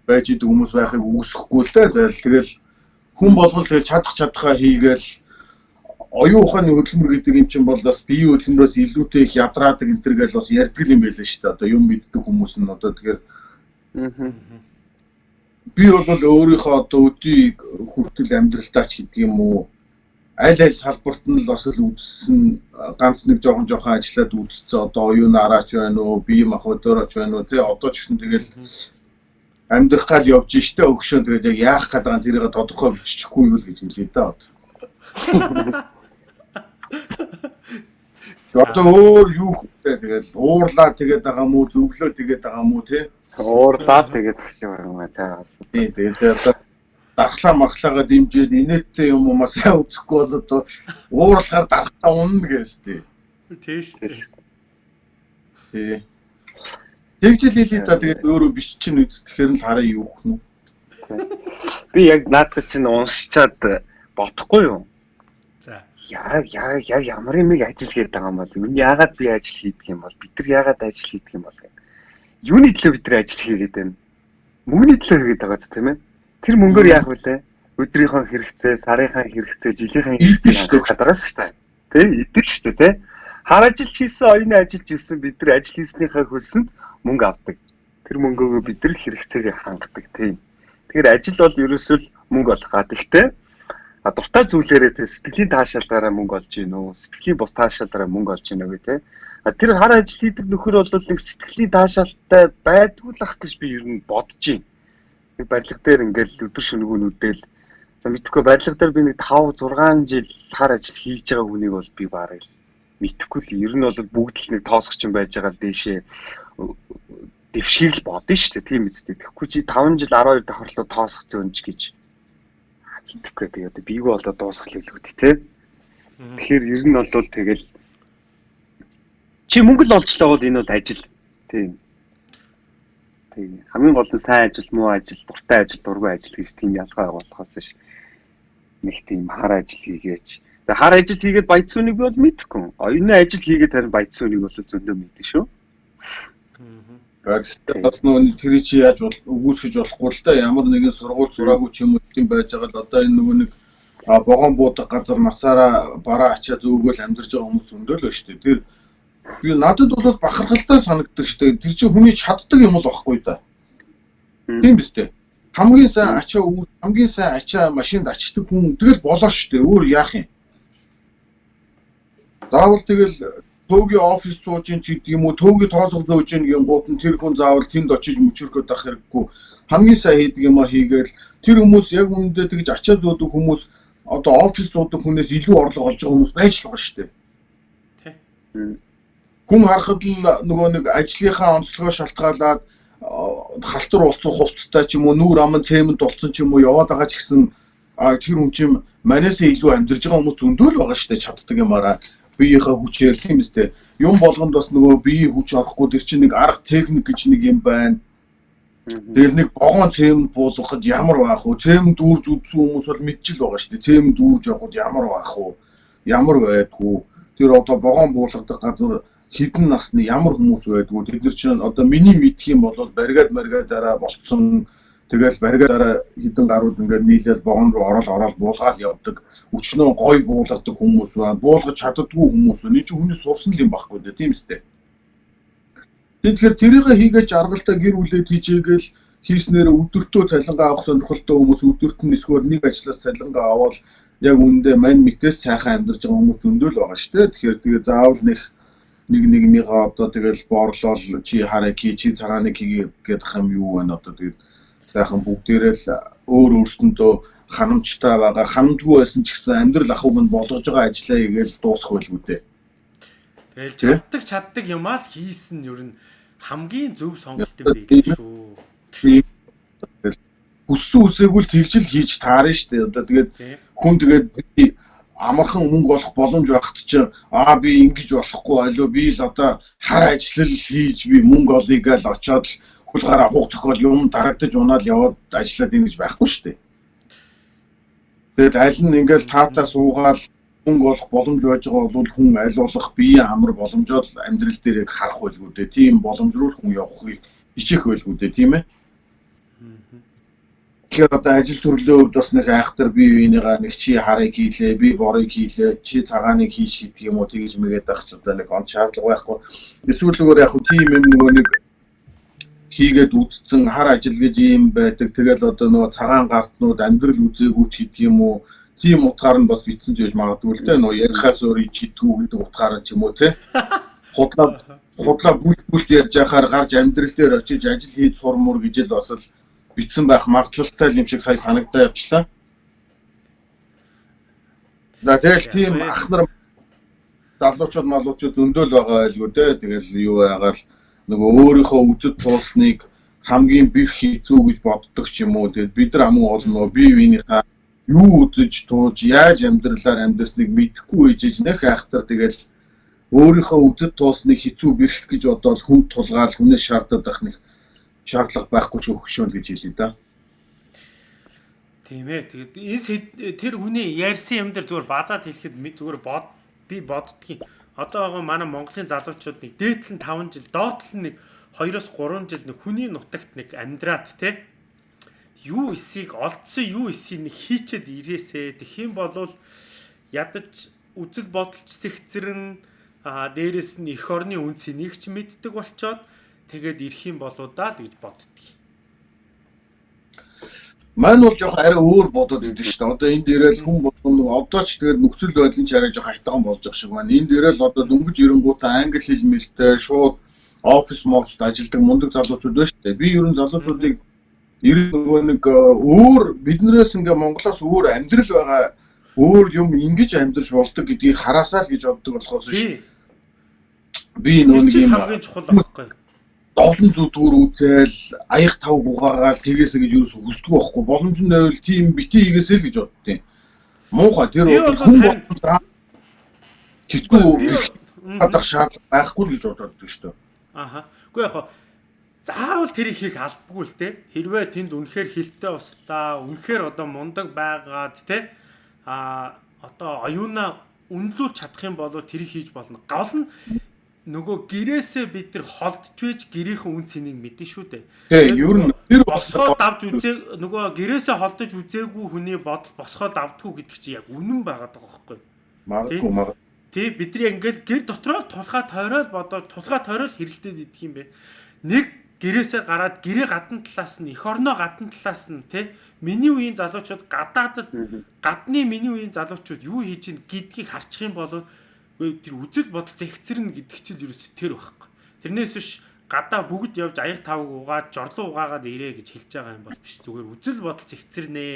байж идэг хүмүүс байхыг үүсэхгүй л дээ. Зайл тэгэл хүн болгол тэгэл чадах чадхаа хийгээл оюун ухааны хөдөлмөр гэдэг юм чинь бол бас бие хөдөлмөрөөс илүүтэй их ядраадаг энэ төргээл бас ярьдаг юм байлаа шүү дээ. Одоо юм мэддэг хүмүүс нь одоо тэгэхээр би бол өөрийнхөө одоо өдийг хүртэл амьдралдаа ч гэдэг юм уу? Аль аль салбарт нь л бас л үзсэн ганц нэг жоохон жоохон ажиллаад үзсэн одоо оюун араач байна уу бие мах өдөөрөч байна уу тий одоо ч гэсэн тэгэл амьдрах гал явж штэ өгшөө тэгээд яг яах гээд байгаа тэрийг тодорхой бичихгүй юу л гэж хэлээ да одоо өөр юу хөө тэгэл уурлаа тэгээд байгаа мó зөвлөө тэгээд байгаа мó тий уурлаа тэгээд гэж юм аа цаас тий тэгээд одоо дархлаа мархлаагаа дэмжиж инээдтэй юм уу сайн үзэхгүй бол одоо уурлахаар дархлаа унна гэж тий. Тийш тий. Тий. Тэгжил хэлээ да тэгээд өөрөө биш чинь үздэхээр л хараа юу гэх нь. Би яг наадах чинь уншичаад бодохгүй юу? Яа яа яа ямар юм ажил хийдэг байгаа юм бол миний яагаад би ажил хийдэг юм бол бид нар яагаад ажил хийдэг юм бол юуны төлөө бид нар ажил хийгээд байна? Мөнгөний төлөө хийгээд байгаа ч тийм ээ Тэр мөнгөөр яах вүлээ? Өдрийнхөө хэрэгцээ, сарынхаа хэрэгцээ, жилийнхээ хэрэгцээ хадраас шүү дээ. Тэ идэг шүү дээ, тэ. Хар ажиллаж хийсэн, оюуны ажиллаж хийсэн бид нар ажил хийснийхаа хөлсөнд мөнгө авдаг. Тэр мөнгөөгөө бид нар хэрэгцээгээ хангадаг тийм. Тэгэхээр ажил бол ерөөсөө мөнгө олох га. Гэхдээ а дуртай зүйлээрээ тэ сэтгэлийн таашаалаараа мөнгө олж гин үү? Сэтгэлийн бус таашаалаараа мөнгө олж гин үү тэ. А тэр хар ажил хийдэг нөхөр бол нэг сэтгэлийн таашаалтай байдгүй л ах гэж би ер нь бодож байна нэг барилга дээр ингээл өдөр шөнөгөөнүүдэл за мэдхгүй барилга дээр би нэг 5 6 жил хар ажил хийж байгаа хүнийг бол би барыг мэдхгүй л ер нь бол бүгд л нэг тоосгч юм байж байгаа л дээшээ дэвшгийг л бодно шүү дээ тийм үстэй. Тэгэхгүй чи 5 жил 12 давхарлуу тоосгч зөнж гэж мэдхгүй тэгээд бийгөө болоо дуусгал хэлүүд тий. Тэгэхээр ер нь бол тэгэл чи мөнгө л олчлаа бол энэ бол ажил тийм Тийм. Хамгийн гол нь сайн ажил, муу ажил, дуртай ажил, дургүй ажил гэж тийм ялгаа болохоос ш. Нэг тийм хар ажил хийгээч. Тэгээ хар ажил хийгээд баяцууныг бол мэдэхгүй. Оюуны ажил хийгээд харин баяцууныг бол зөндөө мэдэн шүү. Гэхдээ бас нөгөө тэр чи яаж өгөөсгөж болохгүй л да ямар нэгэн сургууль сураагүй ч юм уу тийм байж байгаа л одоо энэ нөгөө нэг богоон буудаг газар насаараа бараа ачаа зөөгөөл амьдарч байгаа хүмүүс зөндөө л ба дээ. Тэр Би надад бол бахархалтай санагддаг дээ. Тэр чинь хүний чаддаг юм л багхгүй да. Тийм биз дээ. Хамгийн сайн ачаа үүр, хамгийн сайн ачаа машинд ачдаг хүн тэгэл болоо дээ. Өөр яах юм? Заавал тэгэл төөгийн офис сууж ин гэдэг юм уу, төөгийн тоосгол зөөж ин гин гууд нь тэр хүн заавал тэнд очиж мөчөрхөд ах хэрэггүй. Хамгийн сайн хийдэг юм а хийгээл тэр хүмүүс яг үүндээ тэгж ачаа зөөдөг хүмүүс одоо офис суудаг хүнээс илүү орлого олж байгаа хүмүүс байж л байгаа шүү дээ. Тэ хүн харахад л нөгөө нэг ажлынхаа онцлогоо шалтгаалаад халтур болсон хувцастай ч юм уу нүүр аман цемент болсон ч юм уу яваад байгаа ч гэсэн тэр хүн чинь манайсаа илүү амьдарж байгаа хүмүүс зөндөөл байгаа шүү дээ чаддаг юмараа биеийнхээ хүчээр тийм үстэй юм болгонд бас нөгөө биеийн хүч орохгүй тэр чинь нэг арга техник гэж нэг юм байна Тэгэл нэг богоон цемент буулгахад ямар байх вэ? Цемент дүүрж үдсэн хүмүүс бол мэдчихэл байгаа шүү дээ. Цемент дүүрж явахад ямар байх вэ? Ямар байдгүй? Тэр одоо богоон буулгадаг газар хідэн насны ямар хүмүүс байдгүй тэд нар чинь одоо миний мэдх юм бол баригад маргадаараа болцсон тэгэл баригадаараа хідэн гарууд ингээд нийлээд богон руу орол орол буулгаад явдаг. Өчнөө гой буулгадаг хүмүүс байна буулгаж чаддгүй хүмүүс энэ чинь хүний сурсан юм байхгүй дээ тийм үстэй Тэгэхээр тэрийг хийгээл жаргалтай гэр бүлээд хийжээгээл хийснээр өдөртөө цалингаа авах сонирхолтой хүмүүс өдөрт нь эсвэл нэг ажлаас цалингаа аваад яг үндэ мань мэтээс сайхан амьдарч байгаа хүмүүс зөндөл байгаа шүү дээ. Тэгэхээр тэгээ заавал нэг нэг нэгнийгаа одоо тэгэл боорлол чи хараа ки чи цагааныг хийгээд гэдэг юм юу байна одоо тэгэл сайхан бүгдээрээ л өөр өөрсөндөө ханамжтай байгаа ханамжгүй байсан ч гэсэн амьдрал ахуйг нь болгож байгаа ажлаа хийгээл дуусах байлгүй дээ. Тэгэл чаддаг чаддаг юмаа л хийсэн нь ер нь хамгийн зөв сонголт юм байл шүү. хүссэн үсээгүй л тэгж л хийж таарна шүү дээ. Одоо тэгээд хүн тэгээд амархан мөнгө олох боломж байхад чинь аа би ингэж болохгүй алуу би л одоо хар ажиллал хийж би мөнгө олъё гэж очиод л хулгаараа хуг зөхөөл юм дарагдаж унаад яваад ажиллаад ингэж байхгүй шүү дээ. Тэгээд аль нь ингээл таатаа суугаал мөнгө олох боломж байж байгаа бол хүн аль болох биеийн амар боломжоор амьдрал дээр харах байлгүй дээ. Тийм боломж руу хүн явахыг хичээх байлгүй дээ, тийм ээ. Тэгэхээр одоо ажил төрлөө хувьд бас нэг айхтар бие биенийгаа нэг чи харыг хийлээ, би борыг хийлээ, чи цагааныг хийж гэдэг юм уу тэгж мэгээд байх ч одоо нэг он шаардлага байхгүй. Эсвэл зүгээр яг хөө тийм юм нөгөө нэг хийгээд үдцэн хар ажил гэж юм байдаг. Тэгэл одоо нөгөө цагаан гартнууд амьдрал үзээгүй ч гэдэг юм уу. Тийм утгаар нь бас битсэн ч гэж магадгүй л те нөгөө ярихаас өөр чидгүү гэдэг утгаар нь ч юм уу те. Худлаа худлаа бүлт бүлт ярьж яхаар гарч амьдрал дээр очиж ажил хийж сурмуур гэж л бас л битсэн байх магадлалтай юм шиг сая санагдаа явчлаа. За тэгэл тийм ах нар залуучууд малуучууд зөндөөл байгаа байлгүй дээ. Тэгэл юу яагаад нөгөө өөрийнхөө үзэд туусныг хамгийн бих хийцүү гэж боддог ч юм уу. Тэгэл бид нар амун олно бие биенийхээ юу үзэж тууж яаж амьдралаар амьдасныг мэдэхгүй ээжэж нэх айхтар тэгэл өөрийнхөө үзэд туусныг хэцүү бэрх гэж бодоод хүн тулгаал хүнээс шаардаад байх нэг шаардлага байхгүй ч өгшөөн гэж хэлээ да. Тийм ээ. Тэгээд энэ тэр хүний ярьсан юм дээр зүгээр базаад хэлэхэд зүгээр бод би боддгийн. Одоо байгаа манай Монголын залуучууд нэг дээдлэн 5 жил, доотлон нэг 2-оос 3 жил нэг хүний нутагт нэг амьдраад те. Юу эсийг олдсон юу эсийг нэг хийчээд ирээсэ. Тэгэх юм бол ядаж үзэл бодолч зэгцэрэн а дээрэс нь эх орны үнцийг нэг ч мэддэг болчоод тэгээд ирэх юм болоо даа л гэж боддгийг. Мань бол жоох арай өөр бодоод идэв шүү дээ. Одоо энд ирээл хүн болгоно одоо ч тэгээд нөхцөл байдлын чараа жоох хайтгаан болж байгаа шиг байна. Энд ирээл одоо дөнгөж ирэнгуутаа англи хэл мэлтэй шууд офис мовчд ажилладаг мундаг залуучууд байна шүү дээ. Би ерөн залуучуудыг ер нь нөгөө нэг э, өөр биднээс ингээ Монголоос өөр амьдрал байгаа өөр юм ингэж амьдарч болдог гэдгийг хараасаа л гэж боддог болохоос биш. Би нөгөө нэг юм хамгийн чухал байхгүй. Олон зүдгүүр үзэл аяг тав гугаагаал тэгээсэ гэж юус хүсдэг байхгүй боломж нь байвал тийм бити хийгээсэй л гэж боддیں۔ Муухай тэр хүн харин- болгон Би тэгтгүй бол- гадах шаардлага байхгүй л гэж бодоод шүү дээ. Аха. Үгүй яг хаа заавал тэрийг хийх албагүй л те. Хэрвээ тэнд үнэхээр хилтэй устаа, үнэхээр одоо мундаг байгаад те. А одоо оюуна үнэлүүлж чадах юм бол тэрийг хийж болно. Гол нь нөгөө гэрээсээ бид нар холдж байж гэрийнхэн үн цэнийг мэднэ шүү дээ. Тий, ер нь тэр босгоо давж үзээ нөгөө гэрээсээ холдож үзээгүй хүний бодол босгоо давдггүй гэдэг чинь яг үнэн байгаад байгаа байхгүй юу? магадгүй магадгүй. Тий бидний ингээл гэр дотроо тулхаа тойрол бодоод тулхаа тойрол хэрэгтэй идэх юм бэ. Нэг гэрээсээ гараад гэрээ гадна талаас нь эх орноо гадна талаас нь тий миний үеийн залуучууд гадаадад гадны миний үеийн залуучууд юу хийж ийн гэдгийг харчих юм бол тэр үзэл бодол зэгцэрнэ гэдэг чинь ерөөсө тэр байхгүй. Тэрнээс биш гадаа бүгд явж аяг тавг угаад жорлон угаагаад ирээ гэж хэлж байгаа юм бол биш зүгээр үзэл бодол зэгцэрнэ.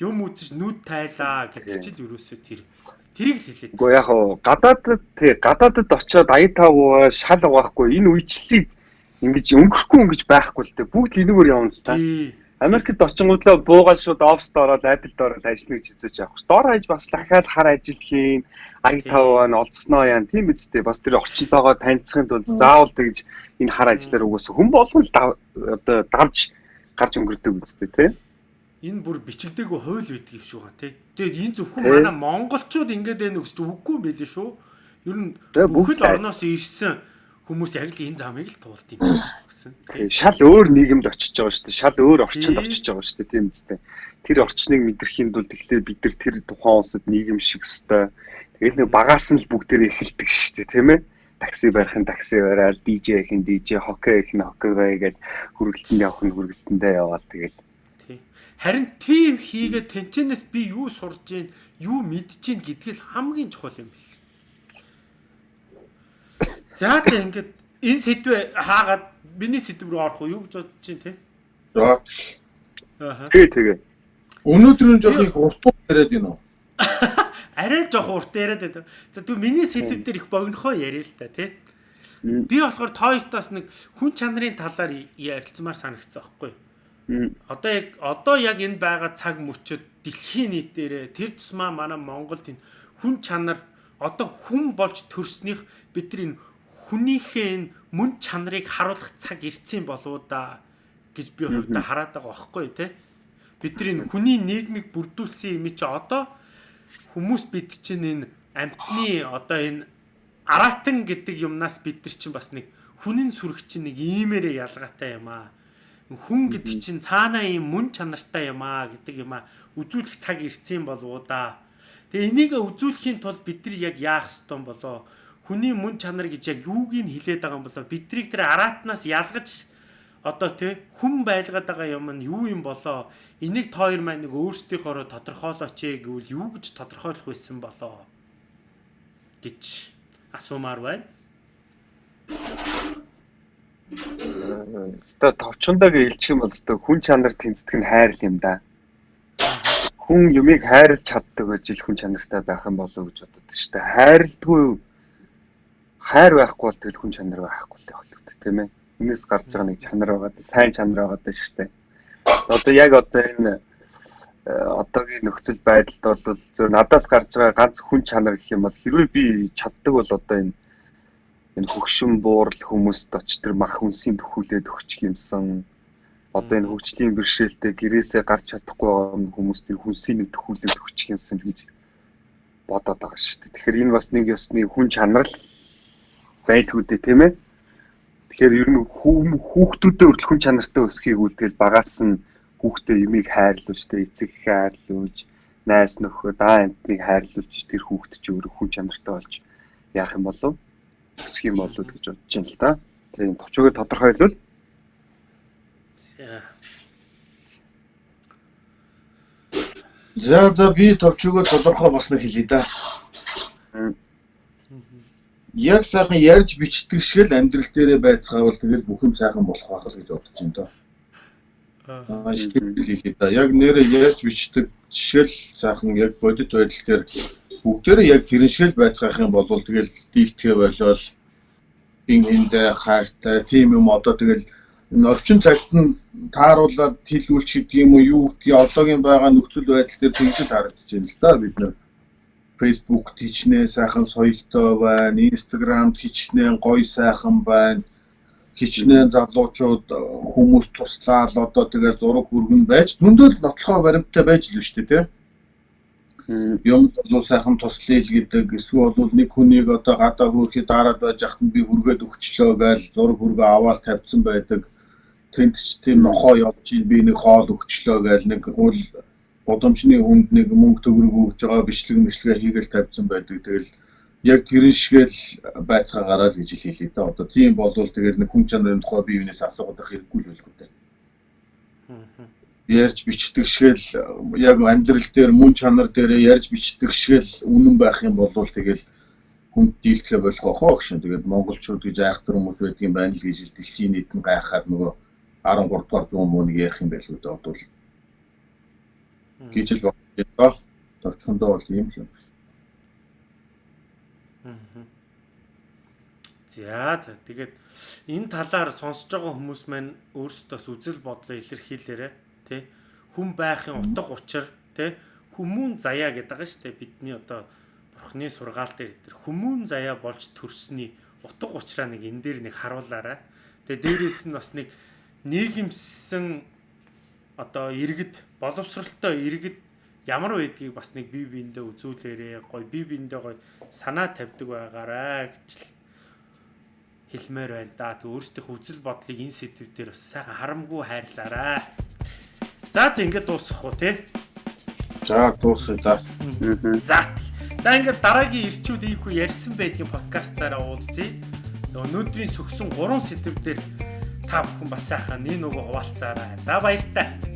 Юм үзэж нүд тайлаа гэдэг чинь ерөөсө тэр тэрийг л хэлээд. Гэхдээ яг хаа гадаадд тий гадаадд очиод аяг тавгаа шал угаахгүй энэ үечлийг ингэж өнгөрөхгүй ингэж байхгүй л дээ бүгд линүүгээр явна л та. Тий. Америкт очингуудлаа буугаад шууд оффист ороод Apple ороод ажиллана гэж үзэж явах ш. Дор хаяж бас дахиад хар ажил хийн, аяг таваа нь олдсноо яа тийм үсттэй бас тэр орчинтойгоо танилцахын тулд заавал тэгж энэ хар ажиллаар угаасаа хүн болгон л одоо давж гарч өнгөрдөг үсттэй тий. Энэ бүр бичигдээгүй хууль байдаг юм шүү га тий. Тэгээд энэ зөвхөн манай монголчууд ингэж байна гэж үгүй юм байли шүү. Ер нь бүхэл орноос ирсэн хүмүүс яг л энэ замыг л туулд юм байна шүү. Тий, Шал өөр нийгэмд очиж байгаа шүү дээ. Шал өөр орчинд очиж байгаа шүү дээ тийм үстэй. Тэр орчныг мэдрэхийн тулд тэгэхээр бид нар тэр тухайн улсад нийгэм шиг өстой. Тэгэл нэг багаас нь л бүгдээрээ эхэлдэг шүү дээ, тийм ээ. Такси барих нь такси бараал, DJ их нь DJ, хоккей их нь хоккейгаа гэж хүргэлтэнд явах нь хүргэлтэндээ яваал тэгэл. Харин тийм хийгээд тэнчэнээс би юу сурж гин, юу мэдж гин гэдгийг л хамгийн чухал юм бэл. За за ингээд энэ сэдвээ хаагаад миний сэдв рүү орох уу юу гэж бодож чинь те? За Ааха. Тэгээ тэгээ. өнөөдөр нь жоох их уртуу яриад уу? арай жоох урт яриад байдаг. За тэгвэл миний сэдв дээр их богинохоо яриа л та тий. Би болохоор тоётоос нэг хүн чанарын талаар ярилцмаар санагдсан байхгүй. Одоо яг одоо яг энэ байгаа цаг мөчөд дэлхийн нийтээрээ тэр тусмаа манай Монголд энэ хүн чанар одоо хүн болж төрснийх бид нар энэ хүнийхээ энэ мөн чанарыг харуулах цаг ирсэн болоо да гэж би хувьдаа хараад байгаа байхгүй тий. Бид нар энэ хүний нийгмийг бүрдүүлсэн юм чи одоо хүмүүс бид чинь энэ амтны одоо энэ аратан гэдэг юмнаас бид нар чинь бас нэг хүнийн сүрэг чинь нэг иймэрэ ялгаатай юм аа. Хүн гэдэг чинь цаанаа юм мөн чанартай юм аа гэдэг юм аа. Үзүүлэх цаг ирсэн болов уу да. Тэгээ энийг үзүүлэхийн тулд бид нар яг яах ёстой болоо. Хүний мөн чанар гэж яг юуг нь хилээд байгаа юм болоо. Бидрийг тэр аратнаас ялгаж одоо тий хүн байлгаад байгаа юм нь юу юм болоо. Энийг тоор маань нэг өөрсдийнхоороо тодорхойлооч гэвэл юу гэж тодорхойлох байсан болоо гэж асуумаар байна. Өстө товчондоо гэлчих юм бол өстө хүн чанар тэнцдэг нь хайр юм да. Хүн юмыг хайрлж чаддаг гэж хүн чанартай байх юм болов уу гэж боддог шүү дээ. Хайрлдгүй хайр байхгүй бол тэгэл хүн чанар байхгүй л болдог тийм ээ. Энэс гарч байгаа нэг чанар байгаа сайн чанар байгаа шүү дээ. Одоо яг одоо энэ э, одоогийн нөхцөл байдалд бол зөв надаас гарч байгаа ганц хүн чанар гэх юм бол хэрвээ би чаддаг бол одоо энэ энэ хөгшин буурал хүмүүст оч тэр мах хүнсийн төхүүлээд өгчих юмсан одоо энэ хөгжлийн бэрхшээлтэй гэрээсээ гарч чадахгүй байгаа хүмүүст тэр хүнсийн төхүүлээд өгчих юмсан гэж бодоод байгаа шүү дээ. Тэгэхээр энэ бас нэг ёсны хүн чанар л байлгүй дээ тийм ээ. Тэгэхээр ер нь хүүхдүүдэд хүртэл хүн чанартай өсөхийг үлдээл багаас нь хүүхдээ юмыг хайрлуулж тэ эцэг хайрлуулж найс нөхөд аа амтныг хайрлуулж тэр хүүхд чи өөрөө хүн чанартай болж яах юм болов өсөх юм болов гэж бодож байна л да. Тийм товчгоо тодорхойлвол За за би товчгоо тодорхой бас нэг хэлье да. Яг сайхан ярьж бичдэг шиг л амьдрал дээрээ байцгаавал тэгэл бүх юм сайхан болох байх л гэж бодож байна доо. Аа шийдэл да. Яг нэрээ ярьж бичдэг шиг л сайхан яг бодит байдал дээр бүгдээрээ яг тэрэн шиг л байцгаах юм бол тэгэл дийлдэхэ болол ин эндэ хайртай тийм юм одоо тэгэл энэ орчин цагт нь тааруулаад хэлүүлчих гэдэг юм уу юу гэдгийг одоогийн байгаа нөхцөл байдал дээр тэгж харагдаж байна л да бид нэр Facebook хичнээн сайхан соёлтой байна, Instagram хичнээн гоё сайхан байна. Хичнээн залуучууд хүмүүс туслаад одоо тэгээ зураг хүргэн байж зөндөл нотлохоо баримттай байж л дээ, тийм юм бол сайхан туслая л гэдэг эсвэл бол нэг хүнийг одоо гадаа хөрөхөд дараад байж хат нь би хүргээд өгчлөө гээл зураг хүргээ аваад тавьсан байдаг. Тэнд ч тийм нохоо явж би нэг хоол өгчлөө гээл нэг хөл годомчны хүнд нэг мөнгө төгрөг өгж байгаа бичлэг мэтлэгээ хийгээл тавьсан байдаг. Тэгэл яг тэрэн шигээл байцгаагаараа л гэж хэлээ да. Одоо тийм болвол тэгэл нэг хүн чанарын тухай би юунаас асуугаад байх хэрэггүй л байлгүй дээ. Ярьж бичдэг шигээл яг амьдрал дээр мөн чанар дээр ярьж бичдэг шигээл үнэн байх юм бол тэгэл хүнд дийлдэхэ болох хоо гшин. Тэгээд монголчууд гэж айхтар хүмүүс байдгийн байна л гэж дэлхийн нийт нь гайхаад нөгөө 13 дугаар зуун мууны ярих юм байлгүй дээ. Одоо гэж л бодож товчхондоо бол ийм л юм. За за. Тэгээд энэ талаар сонсож байгаа хүмүүс маань өөрсдөөс үзэл бодлоо илэрхийлээрэ тий хүн байхын утга учир тий хүмүүн заяа гэдэг байгаа шүү дээ. Бидний одоо бурхны сургаал дээр тэр хүмүүн заяа болж төрсний утга учраа нэг энэ дээр нэг харуулаарай. Тэгээ дээрэс нь бас нэг нийгэмсэн одоо иргэд боловсралтай иргэд ямар байдгийг бас нэг бие биендээ үзүүлээрээ гоё бие биендээ гоё санаа тавьдаг байгаарай гэж л хэлмээр байна да. Тэг өөрсдийнх үзэл бодлыг энэ сэдв дээр бас сайхан харамгүй хайрлаарай. За за ингээд дуусгах уу те. За дуусгая да. За. За ингээд дараагийн ирчүүд ийхүү ярьсан байдгийн подкастаараа уулзъя. Өнөөдрийн сөгсөн 3 сэдв дээр та бүхэн бас сайхан нэг нөгөө хуваалцаарай. За баяртай.